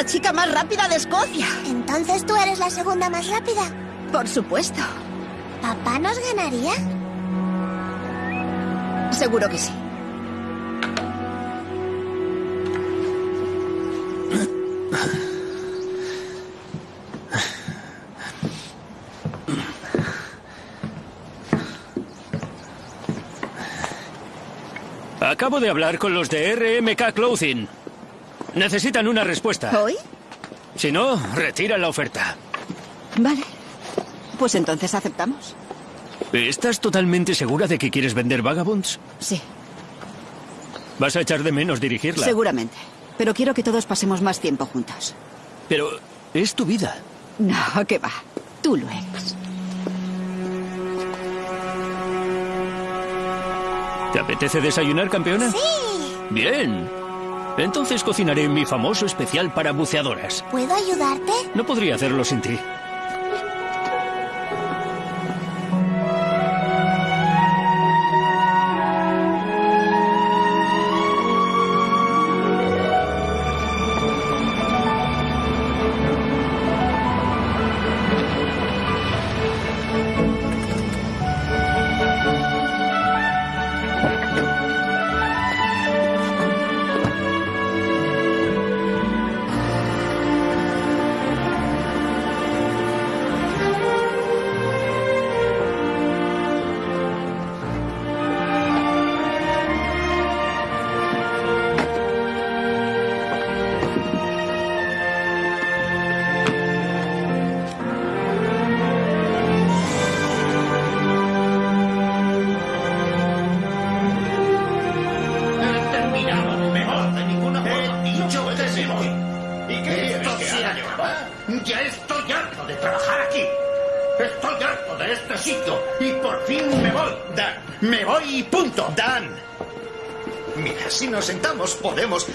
la chica más rápida de Escocia. Entonces tú eres la segunda más rápida. Por supuesto. ¿Papá nos ganaría? Seguro que sí. Acabo de hablar con los de RMK Clothing. Necesitan una respuesta. ¿Hoy? Si no, retiran la oferta. Vale. Pues entonces aceptamos. ¿Estás totalmente segura de que quieres vender Vagabonds? Sí, Vas a echar de menos dirigirla. seguramente. Pero quiero que todos pasemos más tiempo juntos. Pero es tu vida. No, que va. Tú lo eres. ¿Te apetece desayunar, campeona? Sí. Bien. Entonces cocinaré mi famoso especial para buceadoras. ¿Puedo ayudarte? No podría hacerlo sin ti. Podemos.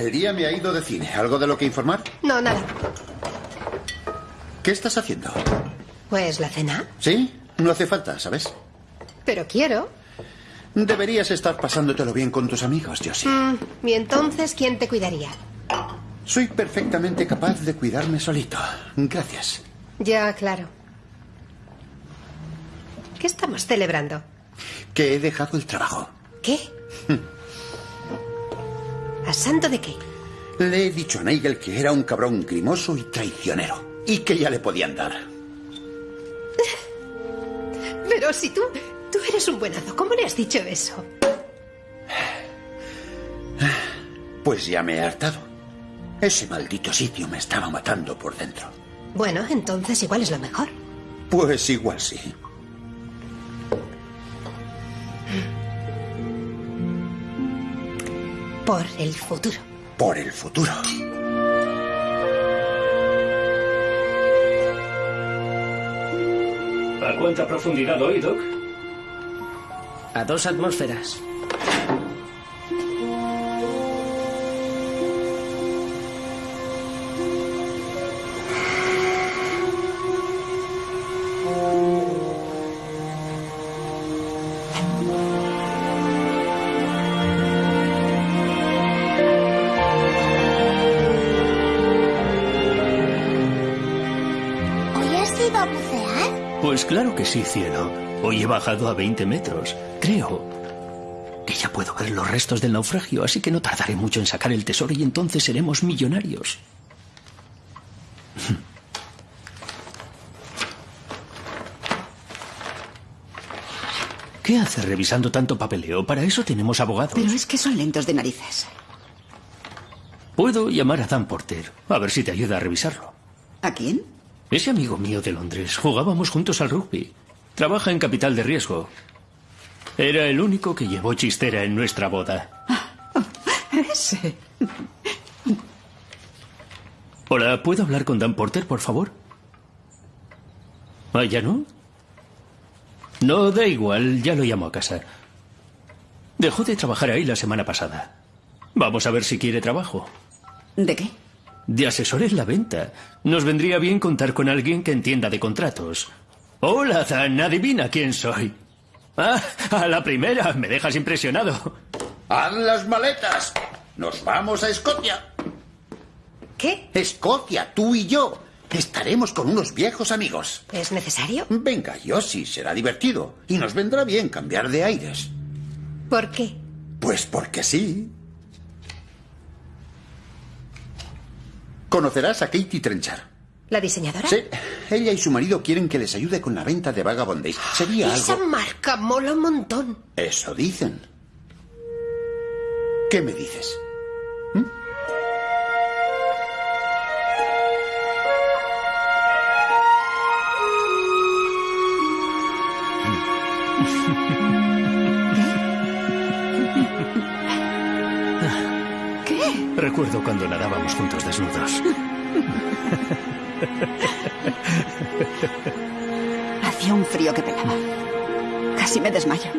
El día me ha ido de cine. ¿Algo de lo que informar? No, nada. ¿Qué estás haciendo? Pues la cena. ¿Sí? No hace falta, ¿sabes? Pero quiero. Deberías estar pasándotelo bien con tus amigos, Josie. Mm, ¿Y entonces quién te cuidaría? Soy perfectamente capaz de cuidarme solito. Gracias. Ya, claro. ¿Qué estamos celebrando? Que he dejado el trabajo. ¿Qué? ¿A santo de qué? Le he dicho a Nigel que era un cabrón grimoso y traicionero. Y que ya le podían dar. Pero si tú... Tú eres un buenazo. ¿Cómo le has dicho eso? Pues ya me he hartado. Ese maldito sitio me estaba matando por dentro. Bueno, entonces igual es lo mejor. Pues igual sí. Por el futuro. Por el futuro. ¿A cuánta profundidad hoy, Doc? A dos atmósferas. Pues claro que sí, cielo. Hoy he bajado a 20 metros. Creo que ya puedo ver los restos del naufragio, así que no tardaré mucho en sacar el tesoro y entonces seremos millonarios. ¿Qué hace revisando tanto papeleo? Para eso tenemos abogado. Pero es que son lentos de narices. Puedo llamar a Dan Porter, a ver si te ayuda a revisarlo. ¿A quién? Ese amigo mío de Londres. Jugábamos juntos al rugby. Trabaja en capital de riesgo. Era el único que llevó chistera en nuestra boda. Ese. Hola, ¿puedo hablar con Dan Porter, por favor? ¿Ah, ya no? No, da igual, ya lo llamo a casa. Dejó de trabajar ahí la semana pasada. Vamos a ver si quiere trabajo. ¿De qué? De asesor en la venta. Nos vendría bien contar con alguien que entienda de contratos. Hola, Dan, adivina quién soy. Ah, a la primera, me dejas impresionado. ¡Haz las maletas! ¡Nos vamos a Escocia! ¿Qué? Escocia, tú y yo. Estaremos con unos viejos amigos. ¿Es necesario? Venga, Yossi, será divertido. Y nos vendrá bien cambiar de aires. ¿Por qué? Pues porque sí. Conocerás a Katie Trenchard. ¿La diseñadora? Sí, ella y su marido quieren que les ayude con la venta de Vagabond Days. Sería Esa algo... marca mola un montón. Eso dicen. ¿Qué me dices? ¿Qué? Recuerdo cuando nadábamos juntos desnudos. Hacía un frío que pelaba. Casi me desmayo.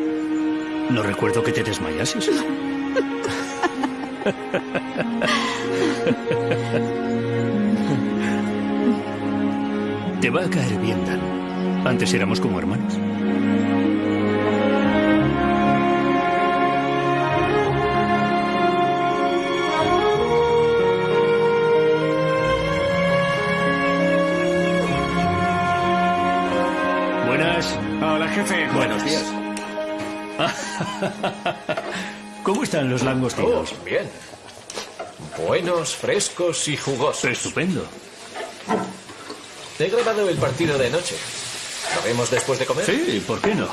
No recuerdo que te desmayases. Te va a caer bien, Dan. Antes éramos como hermanos. Jefe. Buenos días. ¿Cómo están los langostinos? Oh, bien. Buenos, frescos y jugosos. Estupendo. Te he grabado el partido de noche. ¿Lo vemos después de comer? Sí, ¿por qué no?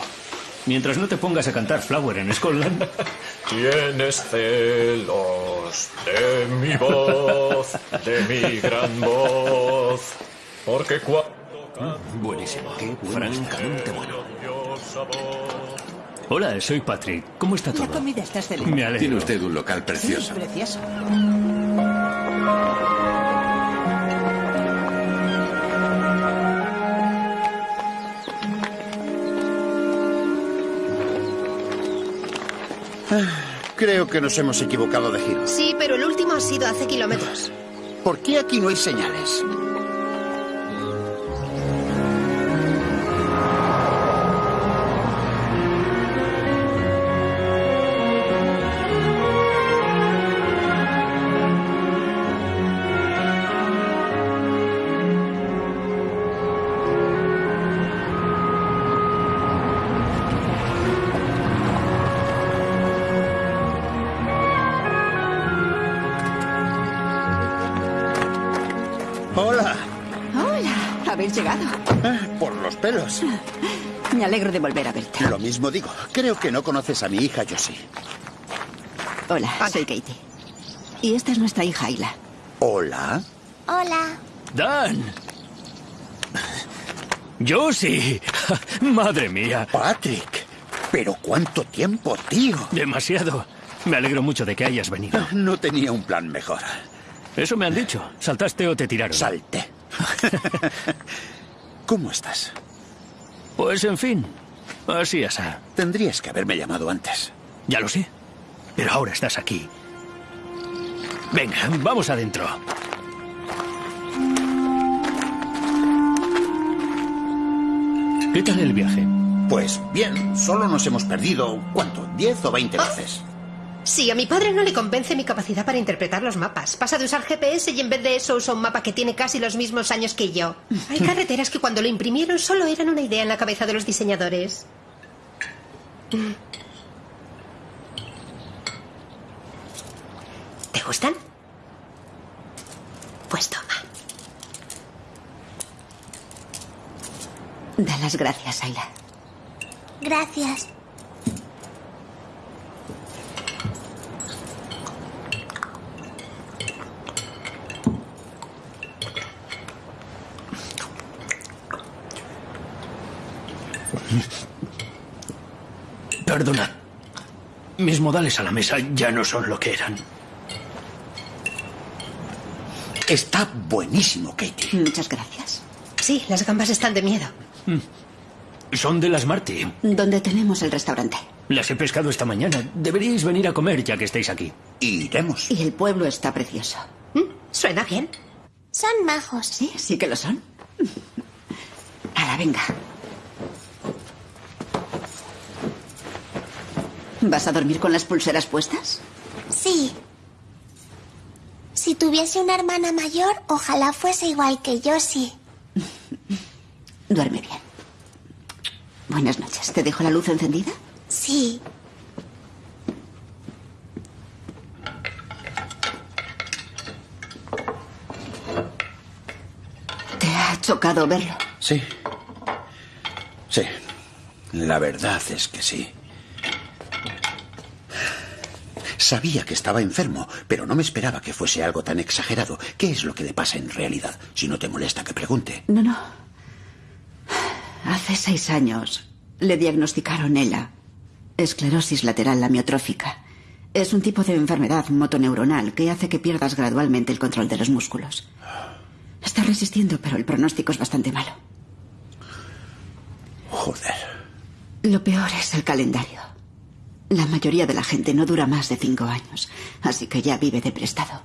Mientras no te pongas a cantar Flower en Scotland. Tienes celos de mi voz, de mi gran voz. Porque cuando Buenísimo. Qué francamente bueno. Hola, soy Patrick. ¿Cómo está todo? La comida está excelente. Me alegro. Tiene usted un local precioso. Precioso. Creo que nos hemos equivocado de giro. Sí, pero el último ha sido hace kilómetros. ¿Por qué aquí no hay señales? Me alegro de volver a verte. Lo mismo digo. Creo que no conoces a mi hija Josie. Hola, soy Katie. Y esta es nuestra hija Ayla. Hola. Hola. Dan. Yo sí. Madre mía. Patrick. Pero cuánto tiempo, tío. Demasiado. Me alegro mucho de que hayas venido. No tenía un plan mejor. Eso me han dicho. ¿Saltaste o te tiraron? Salté. ¿Cómo estás? Pues en fin. Así es. Tendrías que haberme llamado antes. Ya lo sé. Pero ahora estás aquí. Venga, vamos adentro. ¿Qué tal el viaje? Pues bien, solo nos hemos perdido, ¿cuánto? ¿10 o 20 veces? Sí, a mi padre no le convence mi capacidad para interpretar los mapas. Pasa de usar GPS y en vez de eso usa un mapa que tiene casi los mismos años que yo. Hay carreteras que cuando lo imprimieron solo eran una idea en la cabeza de los diseñadores. ¿Te gustan? Pues toma. Da las gracias, Ayla. Gracias. Perdonad. Mis modales a la mesa ya no son lo que eran. Está buenísimo, Katie. Muchas gracias. Sí, las gambas están de miedo. Son de las Marty. ¿Dónde tenemos el restaurante? Las he pescado esta mañana. Deberíais venir a comer ya que estáis aquí. Iremos. Y el pueblo está precioso. ¿Mm? Suena bien. Son majos. Sí, sí que lo son. Ahora, venga. ¿Vas a dormir con las pulseras puestas? Sí. Si tuviese una hermana mayor, ojalá fuese igual que yo, sí. Duerme bien. Buenas noches. ¿Te dejo la luz encendida? Sí. ¿Te ha chocado verlo? Sí. Sí. La verdad es que sí. Sabía que estaba enfermo, pero no me esperaba que fuese algo tan exagerado. ¿Qué es lo que le pasa en realidad? Si no te molesta que pregunte. No, no. Hace seis años le diagnosticaron ELA, esclerosis lateral amiotrófica. Es un tipo de enfermedad motoneuronal que hace que pierdas gradualmente el control de los músculos. Está resistiendo, pero el pronóstico es bastante malo. Joder. Lo peor es el calendario. La mayoría de la gente no dura más de cinco años, así que ya vive de prestado.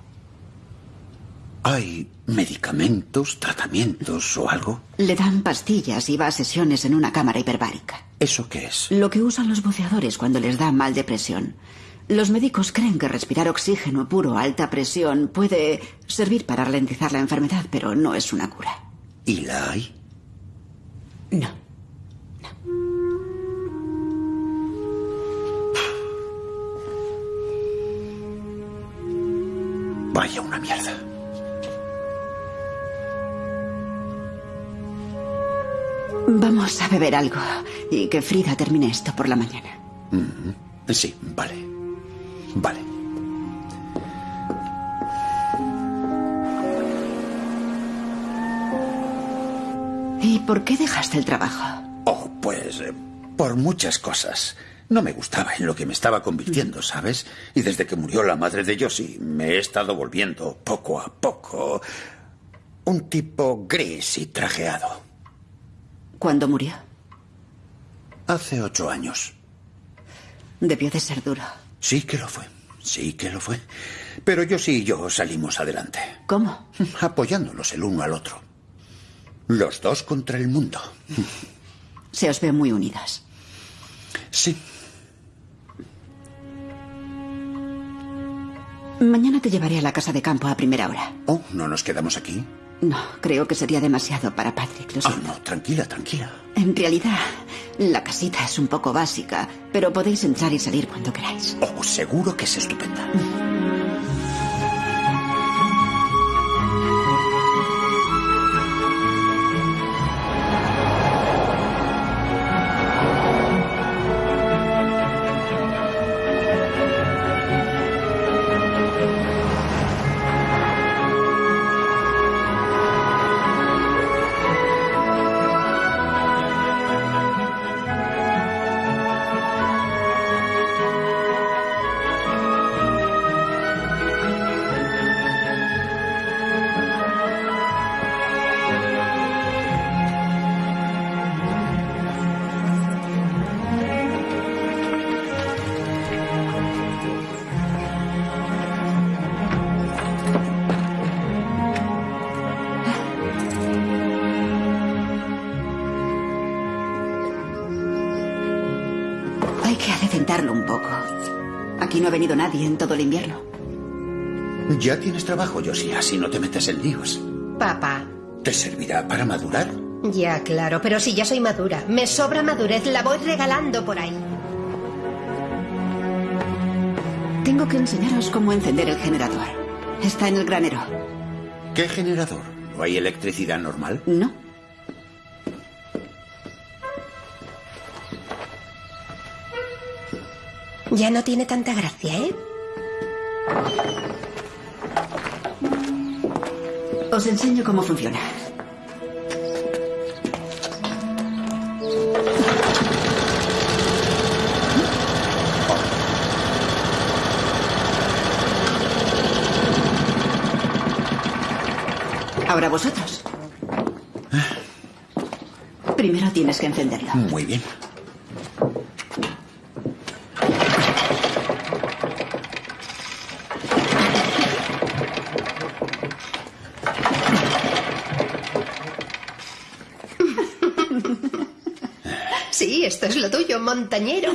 ¿Hay medicamentos, tratamientos o algo? Le dan pastillas y va a sesiones en una cámara hiperbárica. ¿Eso qué es? Lo que usan los buceadores cuando les da mal de presión. Los médicos creen que respirar oxígeno puro a alta presión puede servir para ralentizar la enfermedad, pero no es una cura. ¿Y la hay? No. Vaya una mierda. Vamos a beber algo y que Frida termine esto por la mañana. Mm, Sí, vale. Vale. ¿Y por qué dejaste el trabajo? Oh, pues eh, por muchas cosas. No me gustaba en lo que me estaba convirtiendo, ¿sabes? Y desde que murió la madre de Josie, me he estado volviendo poco a poco un tipo gris y trajeado. ¿Cuándo murió? Hace ocho años. Debió de ser duro. Sí que lo fue. Sí que lo fue. Pero Josie y yo salimos adelante. ¿Cómo? Apoyándonos el uno al otro. Los dos contra el mundo. Se os ve muy unidas. Sí. Mañana te llevaré a la casa de campo a primera hora. Oh, ¿no nos quedamos aquí? No, creo que sería demasiado para Patrick, lo siento. no, tranquila, tranquila. En realidad, la casita es un poco básica, pero podéis entrar y salir cuando queráis. Oh, seguro que es estupenda. Ya tienes trabajo, Josie, así no te metes en líos. Papá. ¿Te servirá para madurar? Ya, claro, pero si ya soy madura. Me sobra madurez, la voy regalando por ahí. Tengo que enseñaros cómo encender el generador. Está en el granero. ¿Qué generador? ¿No hay electricidad normal? No. Ya no tiene tanta gracia, ¿eh? Os enseño cómo funciona. Ahora vosotros. Ah. Primero tienes que encenderlo. Muy bien. Montañero.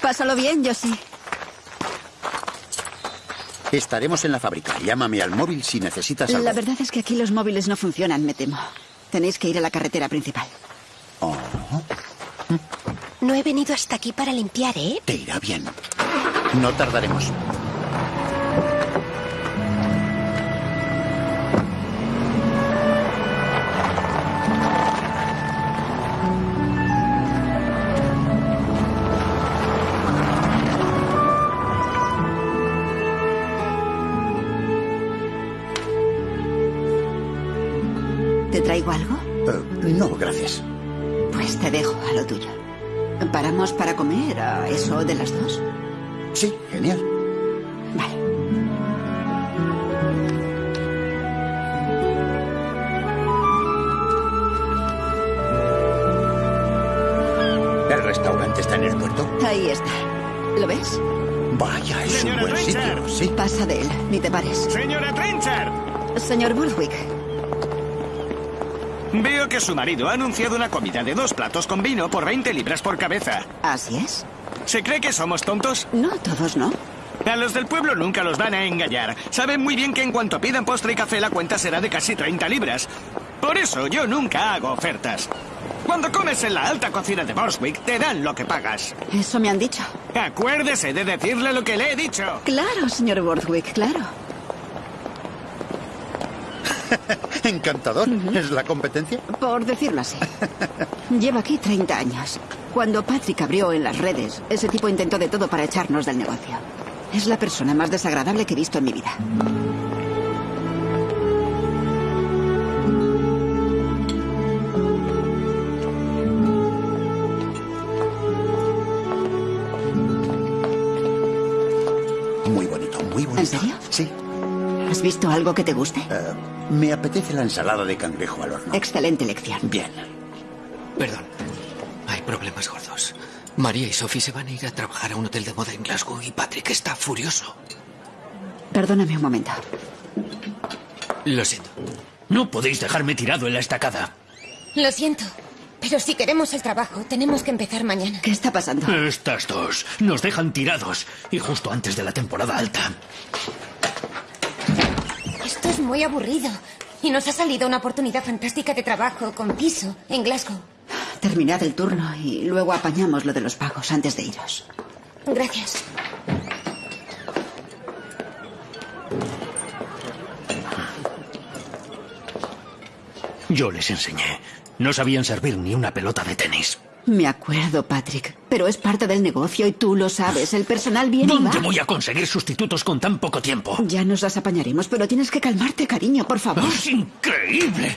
Pásalo bien, yo sí. Estaremos en la fábrica. Llámame al móvil si necesitas algo. La verdad es que aquí los móviles no funcionan, me temo. Tenéis que ir a la carretera principal. Oh, No he venido hasta aquí para limpiar, ¿eh? te irá bien. No tardaremos. ¿Paramos para comer a eso de las dos? Sí, genial. Vale. ¿El restaurante está en el puerto? Ahí está. ¿Lo ves? Vaya, es un buen sitio. Sí. Pasa de él, ni te pares. Señora Trenchard, Señor Burwick, veo que su marido ha anunciado una comida de dos platos con vino por 20 libras por cabeza. ¿así es? ¿Se cree que somos tontos? No, todos no. A los del pueblo nunca los van a engañar. Saben muy bien que en cuanto pidan postre y café la cuenta será de casi 30 libras. Por eso yo nunca hago ofertas. Cuando comes en la alta cocina de Borswick, te dan lo que pagas. Eso me han dicho. Acuérdese de decirle lo que le he dicho. Claro, señor Borthwick, claro. Encantador. ¿Es la competencia? Por decirlo así. Llevo aquí 30 años. Cuando Patrick abrió en las redes, ese tipo intentó de todo para echarnos del negocio. Es la persona más desagradable que he visto en mi vida. Muy bonito, muy bonito. ¿En serio? Sí. ¿Has visto algo que te guste? Eh, me apetece la ensalada de cangrejo al horno. Excelente lección. Bien. Perdón. Hay problemas gordos. María y Sophie se van a ir a trabajar a un hotel de moda en Glasgow y Patrick está furioso. Perdóname un momento. Lo siento. No podéis dejarme tirado en la estacada. Lo siento, pero si queremos el trabajo, tenemos que empezar mañana. ¿Qué está pasando? Estas dos nos dejan tirados y justo antes de la temporada alta. Esto es muy aburrido. Y nos ha salido una oportunidad fantástica de trabajo con piso en Glasgow. Terminad el turno y luego apañamos lo de los pagos antes de iros. Gracias. Yo les enseñé. No sabían servir ni una pelota de tenis. Me acuerdo, Patrick, pero es parte del negocio y tú lo sabes. El personal viene y ¿Dónde va. voy a conseguir sustitutos con tan poco tiempo? Ya nos las apañaremos, pero tienes que calmarte, cariño, por favor. ¡Es increíble!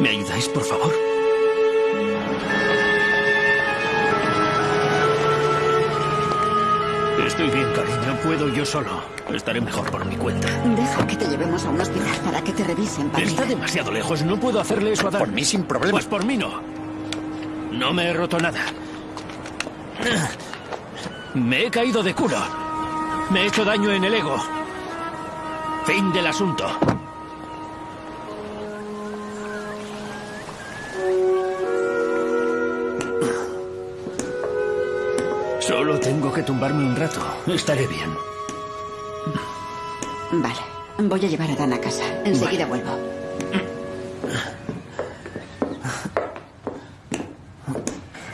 ¿Me ayudáis, por favor? Estoy bien, cariño. Puedo yo solo. Estaré mejor por mi cuenta. Deja que te llevemos a un hospital para que te revisen, Patrick. Está demasiado lejos. No puedo hacerle eso a Dan. Por mí sin problema. Pues por mí no. No me he roto nada. Me he caído de culo. Me he hecho daño en el ego. Fin del asunto. Solo tengo que tumbarme un rato. Estaré bien. Vale, voy a llevar a Dan a casa. Enseguida vuelvo.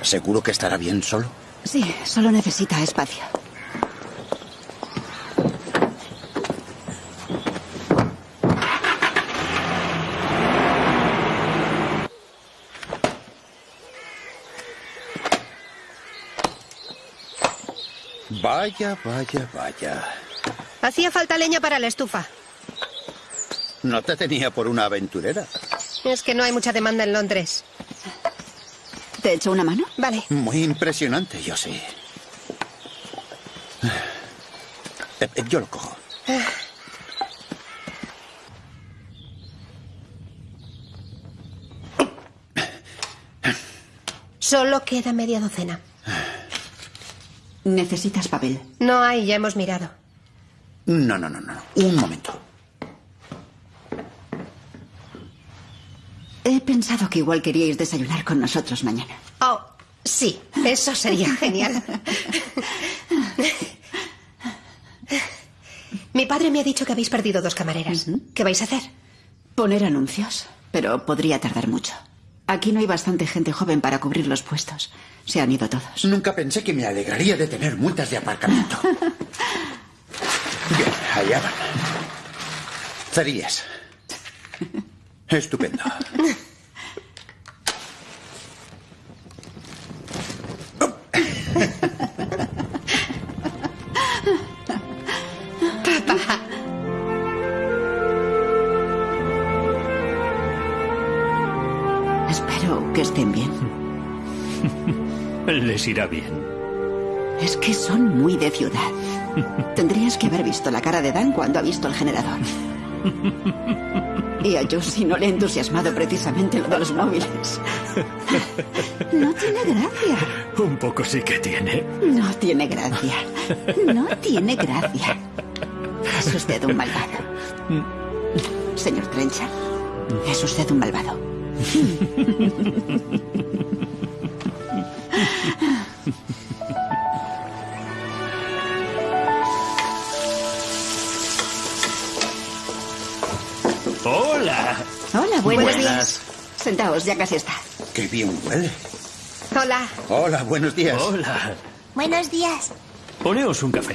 ¿Seguro que estará bien solo? Sí, solo necesita espacio. Vaya, vaya, vaya. Hacía falta leña para la estufa. No te tenía por una aventurera. Es que no hay mucha demanda en Londres. ¿Te echo una mano? Vale. Muy impresionante, yo sí. Eh, eh, Yo lo cojo. Solo queda media docena. Necesitas papel. No hay, ya hemos mirado. No, no, no, no. Un momento. He pensado que igual queríais desayunar con nosotros mañana. Oh, sí, eso sería genial. Mi padre me ha dicho que habéis perdido dos camareras. ¿Qué vais a hacer? Poner anuncios, pero podría tardar mucho. Aquí no hay bastante gente joven para cubrir los puestos. Se han ido todos. Nunca pensé que me alegraría de tener multas de aparcamiento. Bien, allá van. Estupendo. Les irá bien. Es que son muy de ciudad. Tendrías que haber visto la cara de Dan cuando ha visto el generador. Y a Josie no le ha entusiasmado precisamente lo de los móviles. No tiene gracia. Un poco sí que tiene. No tiene gracia. No tiene gracia. Es usted un malvado. Señor Trenchard, es usted un malvado. ¡Hola! Hola, buenos días. Sentaos, ya casi está. Qué bien huele. Hola. Hola, buenos días. Hola. Buenos días. Poneos un café.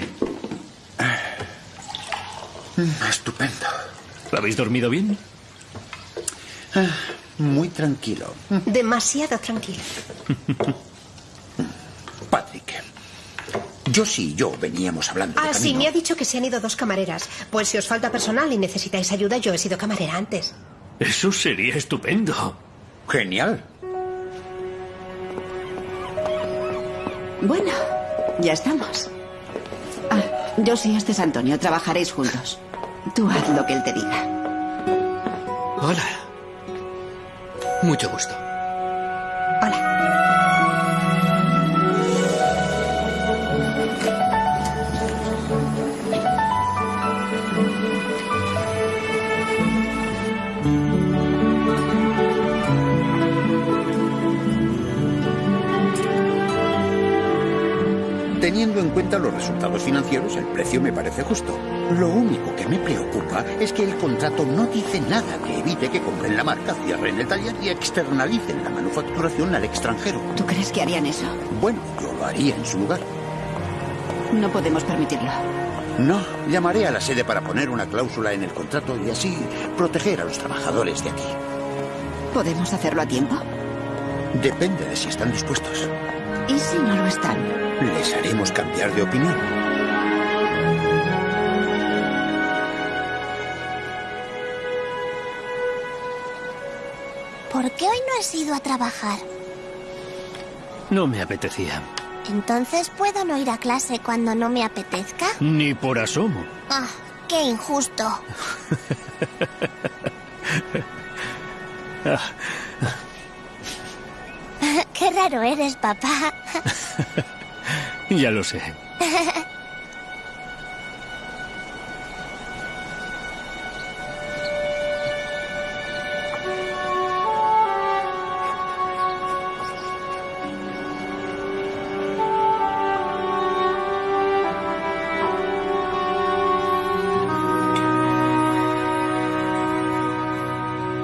Mm, Estupendo. ¿Habéis dormido bien? Ah, Muy tranquilo. Demasiado tranquilo. Patrick. Josie y yo veníamos hablando de Ah, sí, me ha dicho que se han ido dos camareras. Pues si os falta personal y necesitáis ayuda, yo he sido camarera antes. Eso sería estupendo. Genial. Bueno, ya estamos. Ah, yo sí, este es Antonio. Trabajaréis juntos. Tú haz lo que él te diga. Hola. Mucho gusto. Teniendo en cuenta los resultados financieros, el precio me parece justo. Lo único que me preocupa es que el contrato no dice nada que evite que compren la marca, cierren el taller y externalicen la manufacturación al extranjero. ¿Tú crees que harían eso? Bueno, yo lo haría en su lugar. No podemos permitirlo. No, llamaré a la sede para poner una cláusula en el contrato y así proteger a los trabajadores de aquí. ¿Podemos hacerlo a tiempo? Depende de si están dispuestos. ¿Y si no lo están? Les haremos cambiar de opinión. ¿Por qué hoy no has ido a trabajar? No me apetecía. Entonces puedo no ir a clase cuando no me apetezca. Ni por asomo. Ah, qué injusto. Raro eres, papá. ya lo sé.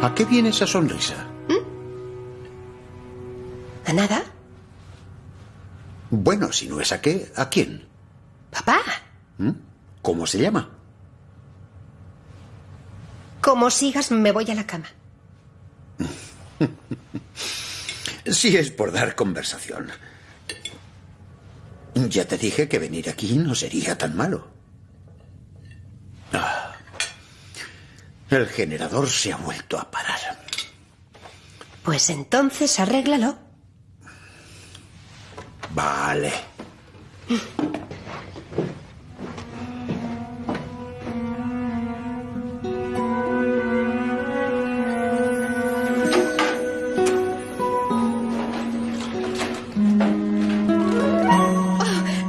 ¿A qué viene esa sonrisa? ¿A nada? Bueno, si no es a qué, ¿a quién? Papá, ¿Mm? ¿Cómo se llama? como sigas, me voy a la cama. Si es por dar conversación. Ya te dije que venir aquí no sería tan malo. Ah. El generador se ha vuelto a parar. Pues entonces arréglalo. Vale.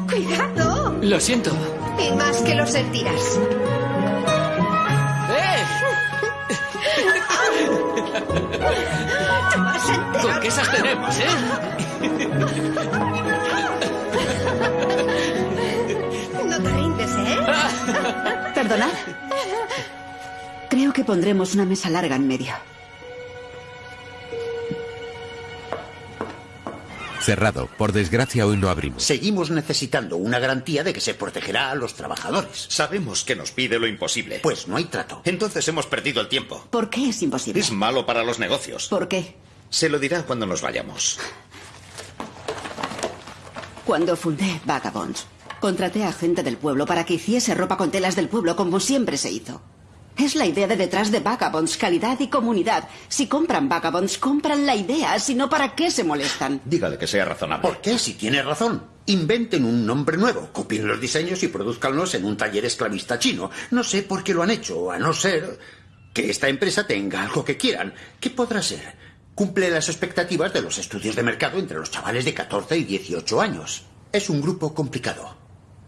¡Cuidado! Lo siento. Y más que lo sentirás. ¡Eh! Te vas a enterar. ¿Con qué esas tenemos, eh? No te rindes, ¿eh? Perdonad. Creo que pondremos una mesa larga en medio. Cerrado. Por desgracia hoy no abrimos. Seguimos necesitando una garantía de que se protegerá a los trabajadores. Sabemos que nos pide lo imposible. Pues no hay trato. Entonces hemos perdido el tiempo. ¿Por qué es imposible? Es malo para los negocios. ¿Por qué? Se lo dirá cuando nos vayamos. Cuando fundé Vagabonds, contraté a gente del pueblo para que hiciese ropa con telas del pueblo como siempre se hizo. Es la idea de detrás de Vagabonds, calidad y comunidad. Si compran Vagabonds, compran la idea, si no, ¿para qué se molestan? Dígale que sea razonable. ¿Por qué? Si tiene razón. Inventen un nombre nuevo, copien los diseños y produzcanlos en un taller esclavista chino. No sé por qué lo han hecho, a no ser que esta empresa tenga algo que quieran. ¿Qué podrá ser? Cumple las expectativas de los estudios de mercado entre los chavales de 14 y 18 años. Es un grupo complicado.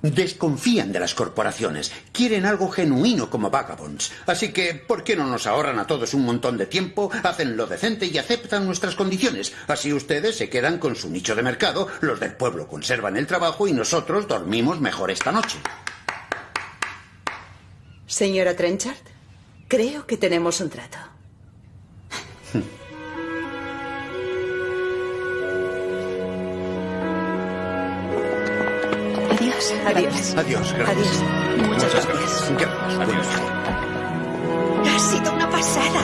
Desconfían de las corporaciones. Quieren algo genuino como Vagabonds. Así que, ¿por qué no nos ahorran a todos un montón de tiempo, hacen lo decente y aceptan nuestras condiciones? Así ustedes se quedan con su nicho de mercado, los del pueblo conservan el trabajo y nosotros dormimos mejor esta noche. Señora Trenchard, creo que tenemos un trato. Adiós. Adiós. Adiós, gracias. Adiós. Muchas gracias. Gracias. Adiós. Ha sido una pasada.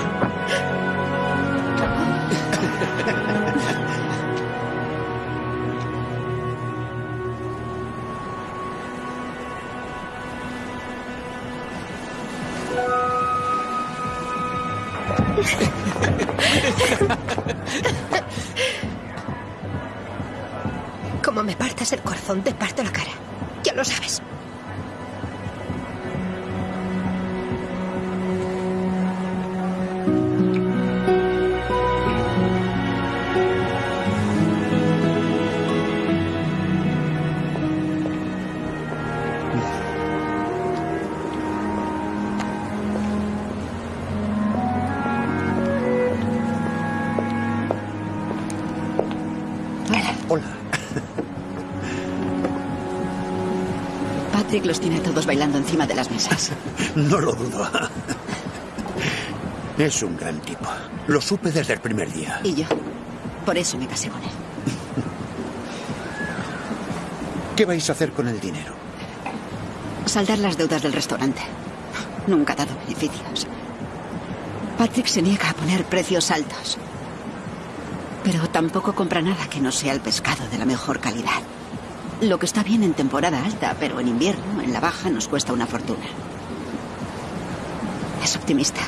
Como me partas el corazón, te parto Patrick los tiene todos bailando encima de las mesas. No lo dudo. Es un gran tipo. Lo supe desde el primer día. Y yo. Por eso me casé con él. ¿Qué vais a hacer con el dinero? Saldar las deudas del restaurante. Nunca ha dado beneficios. Patrick se niega a poner precios altos. Pero tampoco compra nada que no sea el pescado de la mejor calidad. Lo que está bien en temporada alta, pero en invierno, en la baja, nos cuesta una fortuna. Es optimista.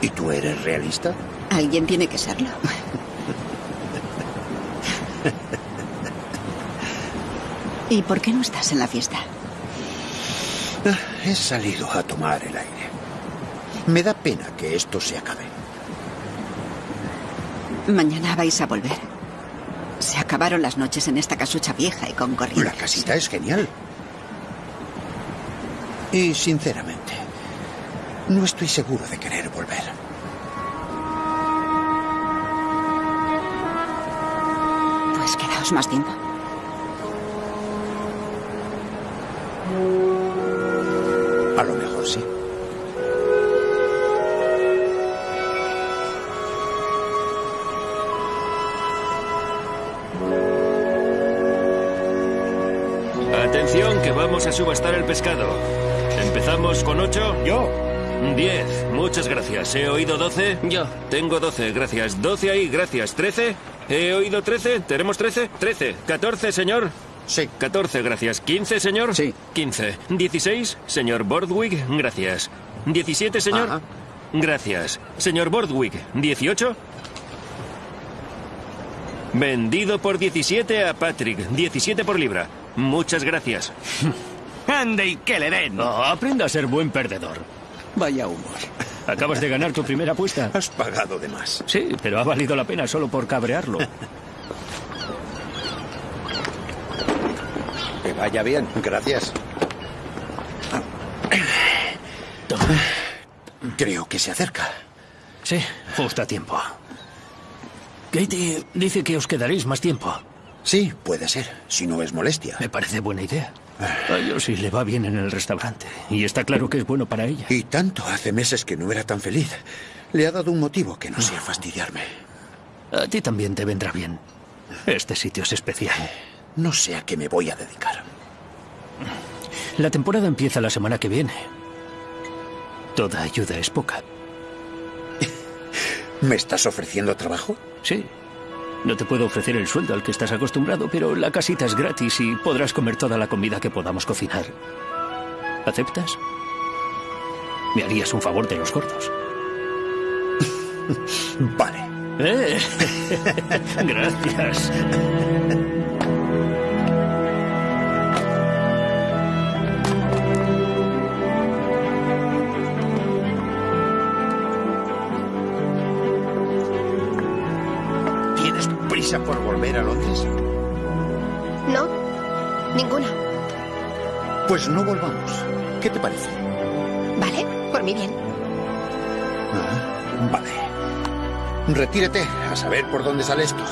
¿Y tú eres realista? Alguien tiene que serlo. ¿Y por qué no estás en la fiesta? Ah, He salido a tomar el aire. Me da pena que esto se acabe. Mañana vais a volver. Acabaron las noches en esta casucha vieja y con corrientes. La casita es genial. Y sinceramente, no estoy seguro de querer volver. Pues quedaos más tiempo. Vamos a subastar el pescado. ¿Empezamos con ocho? Yo. Diez. Muchas gracias. ¿He oído doce? Yo. Tengo doce, gracias. Doce ahí, gracias. ¿Trece? ¿He oído trece? ¿Tenemos trece? Trece. ¿Catorce, señor? Sí. 14, gracias. 15, señor. Sí. 15. 16, señor Bordwick, gracias. 17, señor. Ajá. Gracias. Señor Bordwick, 18. Vendido por 17 a Patrick. 17 por libra. Muchas gracias. Ande y que le den. Oh, aprenda a ser buen perdedor. Vaya humor. Acabas de ganar tu primera apuesta. Has pagado de más. Sí, pero ha valido la pena solo por cabrearlo. Que vaya bien. Gracias. Creo que se acerca. Sí, justo a tiempo. Katie dice que os quedaréis más tiempo. Sí, puede ser, si no es molestia. Me parece buena idea. A Josie le va bien en el restaurante. Y está claro que es bueno para ella. Y tanto, hace meses que no era tan feliz. Le ha dado un motivo que no sea fastidiarme. A ti también te vendrá bien. Este sitio es especial. No sé a qué me voy a dedicar. La temporada empieza la semana que viene. Toda ayuda es poca. ¿Me estás ofreciendo trabajo? Sí. No te puedo ofrecer el sueldo al que estás acostumbrado, pero la casita es gratis y podrás comer toda la comida que podamos cocinar. ¿Aceptas? Me harías un favor de los gordos. Vale. Eh. Gracias. Prisa por volver a Londres? No, ninguna. Pues no volvamos. ¿Qué te parece? Vale, por mi bien. Ah, vale. Retírete a saber por dónde sale esto.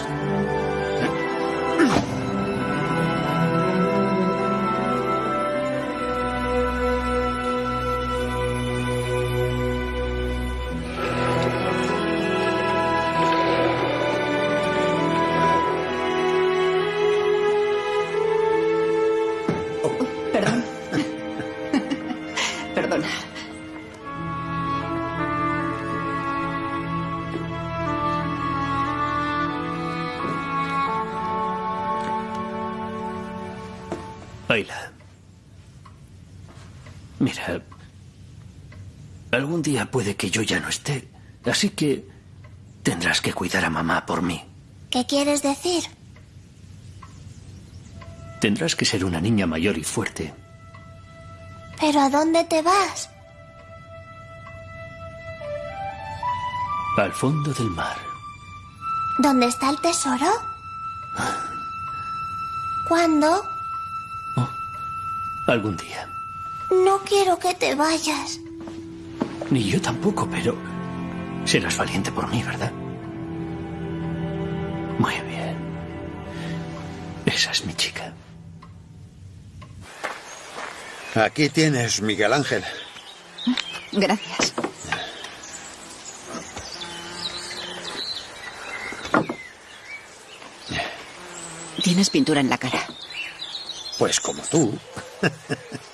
Algún día puede que yo ya no esté. Así que tendrás que cuidar a mamá por mí. ¿Qué quieres decir? Tendrás que ser una niña mayor y fuerte. ¿Pero a dónde te vas? Al fondo del mar. ¿Dónde está el tesoro? ¿Cuándo? Algún día. No quiero que te vayas. Ni yo tampoco, pero serás valiente por mí, ¿verdad? Muy bien. Esa es mi chica. Aquí tienes, Miguel Ángel. Gracias. Tienes pintura en la cara. Pues como tú.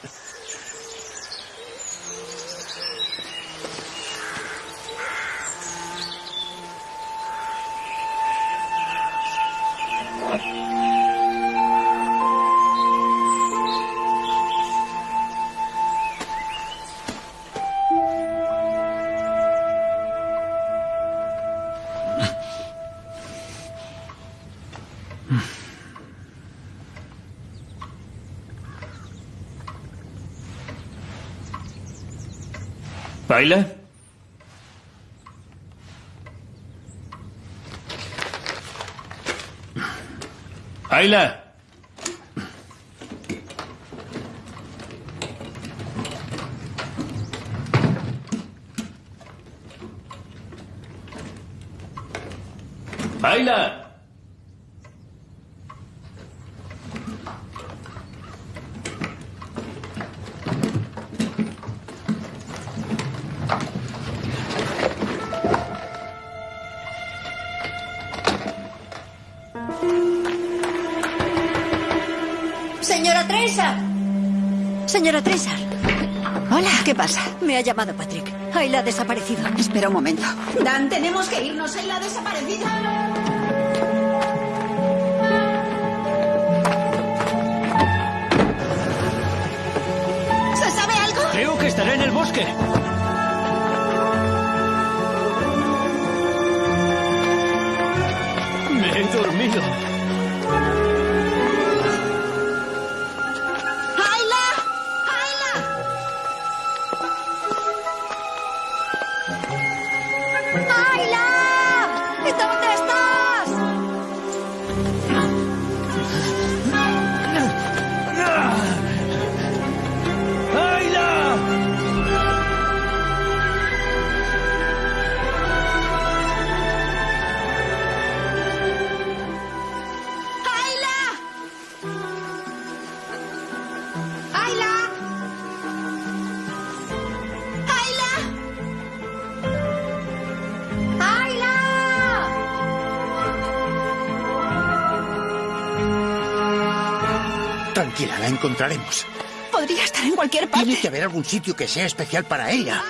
¿Baila? ¡Ayla! ¡Ayla! pasa? Me ha llamado Patrick. Ayla ha desaparecido. Espera un momento. Dan, tenemos que irnos. Ayla ha desaparecido. ¿Se sabe algo? Creo que estará en el bosque. Me he dormido. Tranquila, la encontraremos. Podría estar en cualquier parte. Tiene que haber algún sitio que sea especial para ella.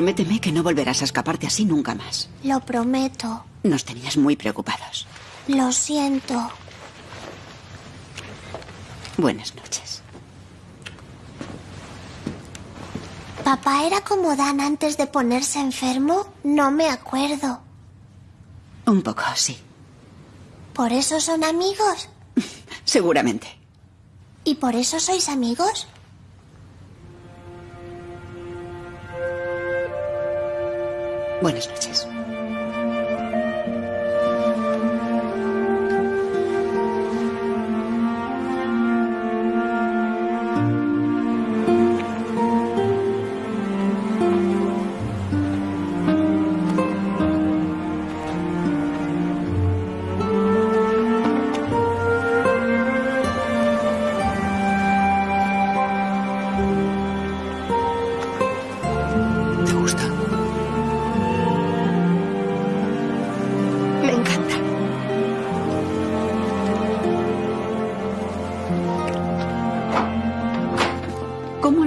Prométeme que no volverás a escaparte así nunca más. Lo prometo. Nos tenías muy preocupados. Lo siento. Buenas noches. ¿Papá era como Dan antes de ponerse enfermo? No me acuerdo. Un poco, sí. ¿Por eso son amigos? Seguramente. ¿Y por eso sois amigos? Buenas noches.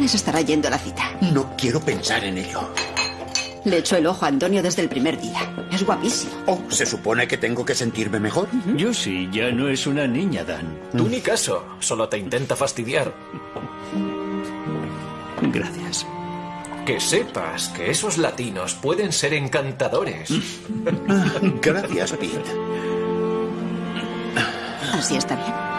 ¿Cómo les estará yendo la cita? No quiero pensar en ello. Le echó el ojo a Antonio desde el primer día. Es guapísimo. Oh, ¿se supone que tengo que sentirme mejor? Yo sí, ya no es una niña, Dan. Tú ni caso, solo te intenta fastidiar. Gracias. Que sepas que esos latinos pueden ser encantadores. Gracias, Pete. Así está bien.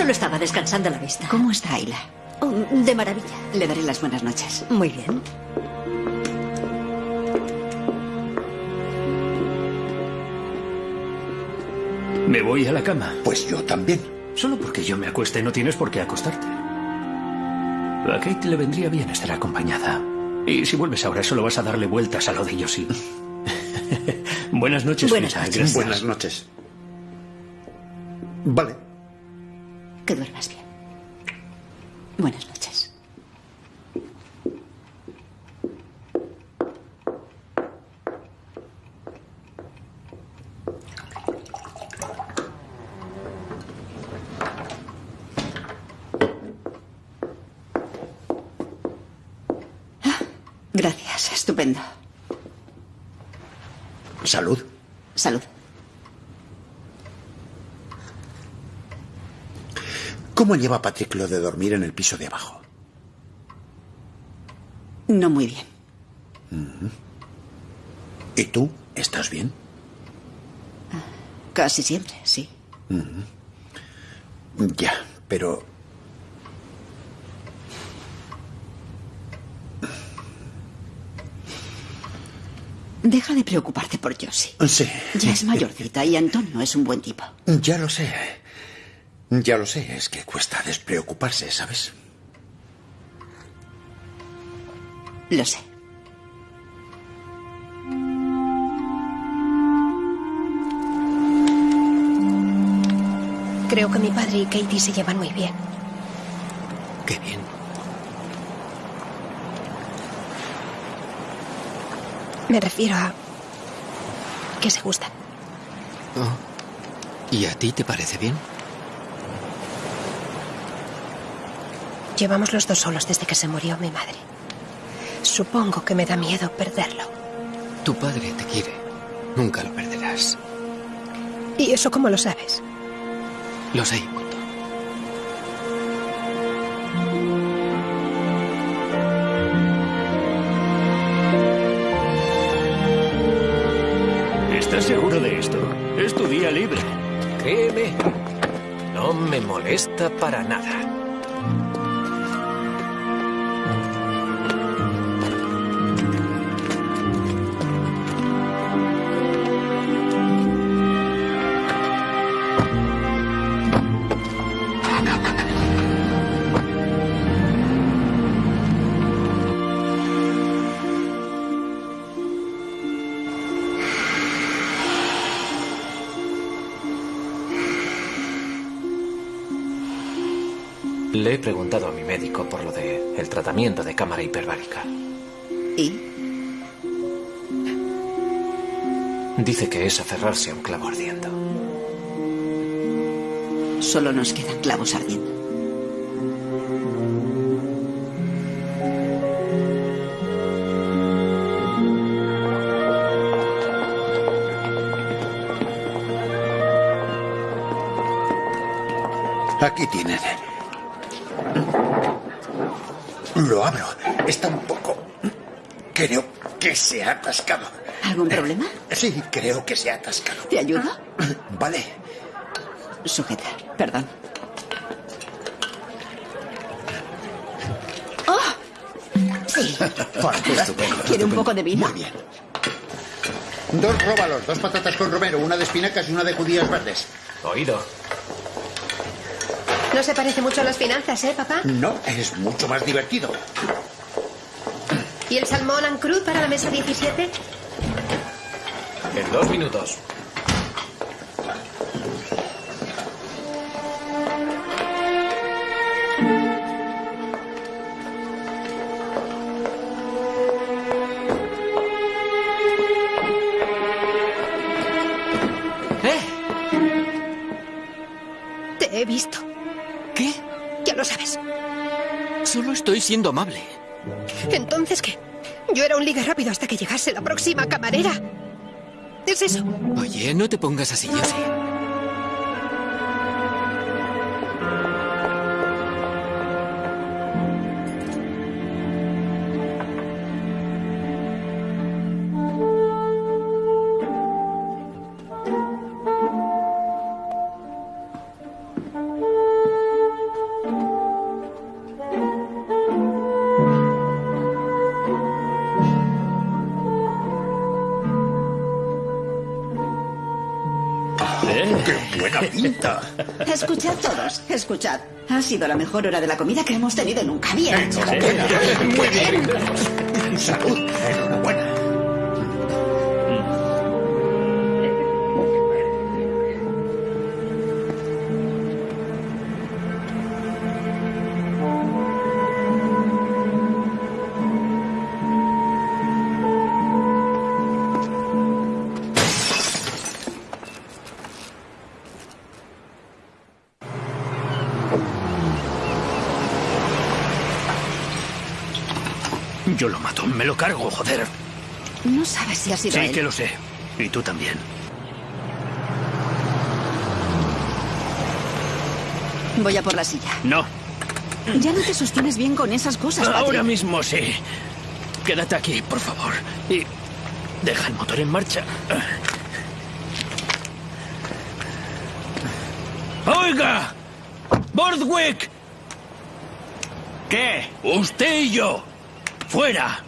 Solo estaba descansando la vista. ¿Cómo está Ayla? Oh, de maravilla. Le daré las buenas noches. Muy bien. Me voy a la cama. Pues yo también. Solo porque yo me acueste no tienes por qué acostarte. A Kate le vendría bien estar acompañada. Y si vuelves ahora solo vas a darle vueltas a lo de Yoshi. Buenas noches, Buenas noches. Buenas noches. Vale. Que duermas bien. Buenas noches. Gracias, estupendo. Salud. Salud. ¿Cómo lleva Patrick lo de dormir en el piso de abajo? No muy bien. ¿Y tú? ¿Estás bien? Casi siempre, sí. Ya, pero... Deja de preocuparte por Josie. Sí. Ya es mayorcita y Antonio es un buen tipo. Ya lo sé. Ya lo sé, es que cuesta despreocuparse, ¿sabes? Lo sé. Creo que mi padre y Katie se llevan muy bien. Qué bien. Me refiero a que se gustan. Oh. ¿Y a ti te parece bien? Llevamos los dos solos desde que se murió mi madre. Supongo que me da miedo perderlo. Tu padre te quiere. Nunca lo perderás. ¿Y eso cómo lo sabes? Lo sé. ¿Estás seguro de esto? Es tu día libre. Créeme, no me molesta para nada. Por lo de el tratamiento de cámara hiperbárica. ¿Y? Dice que es aferrarse a un clavo ardiendo. Solo nos quedan clavos ardiendo. Aquí tienen. Lo abro. Está un poco... Creo que se ha atascado. ¿Algún problema? Sí, creo que se ha atascado. ¿Te ayudo? Vale. Sujeta. Perdón. ¡Oh! Sí. ¿Quiere un poco de vino? Muy bien. Dos róbalos, dos patatas con romero, una de espinacas y una de judías verdes. Oído. No se parece mucho a las finanzas, ¿eh, papá? No, es mucho más divertido. ¿Y el salmón en crud para la mesa 17? En dos minutos. Te he visto. Lo sabes. Solo estoy siendo amable. ¿Entonces qué? Yo era un liga rápido hasta que llegase la próxima camarera. ¿Es eso? Oye, no te pongas así, escuchad. Ha sido la mejor hora de la comida que hemos tenido nunca. Bien. Muy bien. Salud. Cargo, joder. No sabes si ha sido Sí él. que lo sé. Y tú también. Voy a por la silla. No. Ya no te sostienes bien con esas cosas, Patrick. Ahora mismo sí. Quédate aquí, por favor. Y deja el motor en marcha. ¡Oiga! ¡Bordwick! ¿Qué? Usted y yo. ¡Fuera!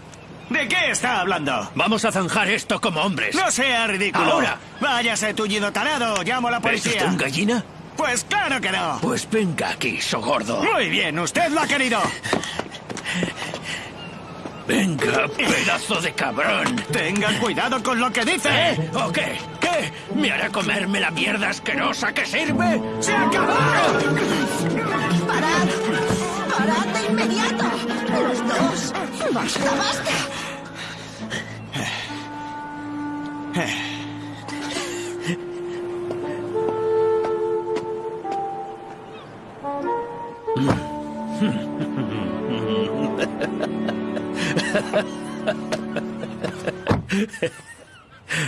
¿De qué está hablando? Vamos a zanjar esto como hombres. No sea ridículo. Ahora. Váyase, tullido tarado. Llamo a la ¿Es policía. usted un gallina? Pues claro que no. Pues venga aquí, so gordo. Muy bien, usted lo ha querido. Venga, pedazo de cabrón. Tenga cuidado con lo que dice. ¿Eh? ¿O qué? ¿Qué? ¿Me hará comerme la mierda asquerosa que sirve? ¡Se acabó! ¡Parad! ¡Parad de inmediato! ¡Los dos! ¡Basta, basta!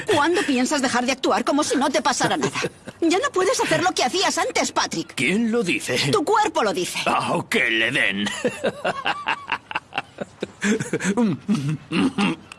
¿Cuándo piensas dejar de actuar como si no te pasara nada? Ya no puedes hacer lo que hacías antes, Patrick. ¿Quién lo dice? Tu cuerpo lo dice. Ah, que le den.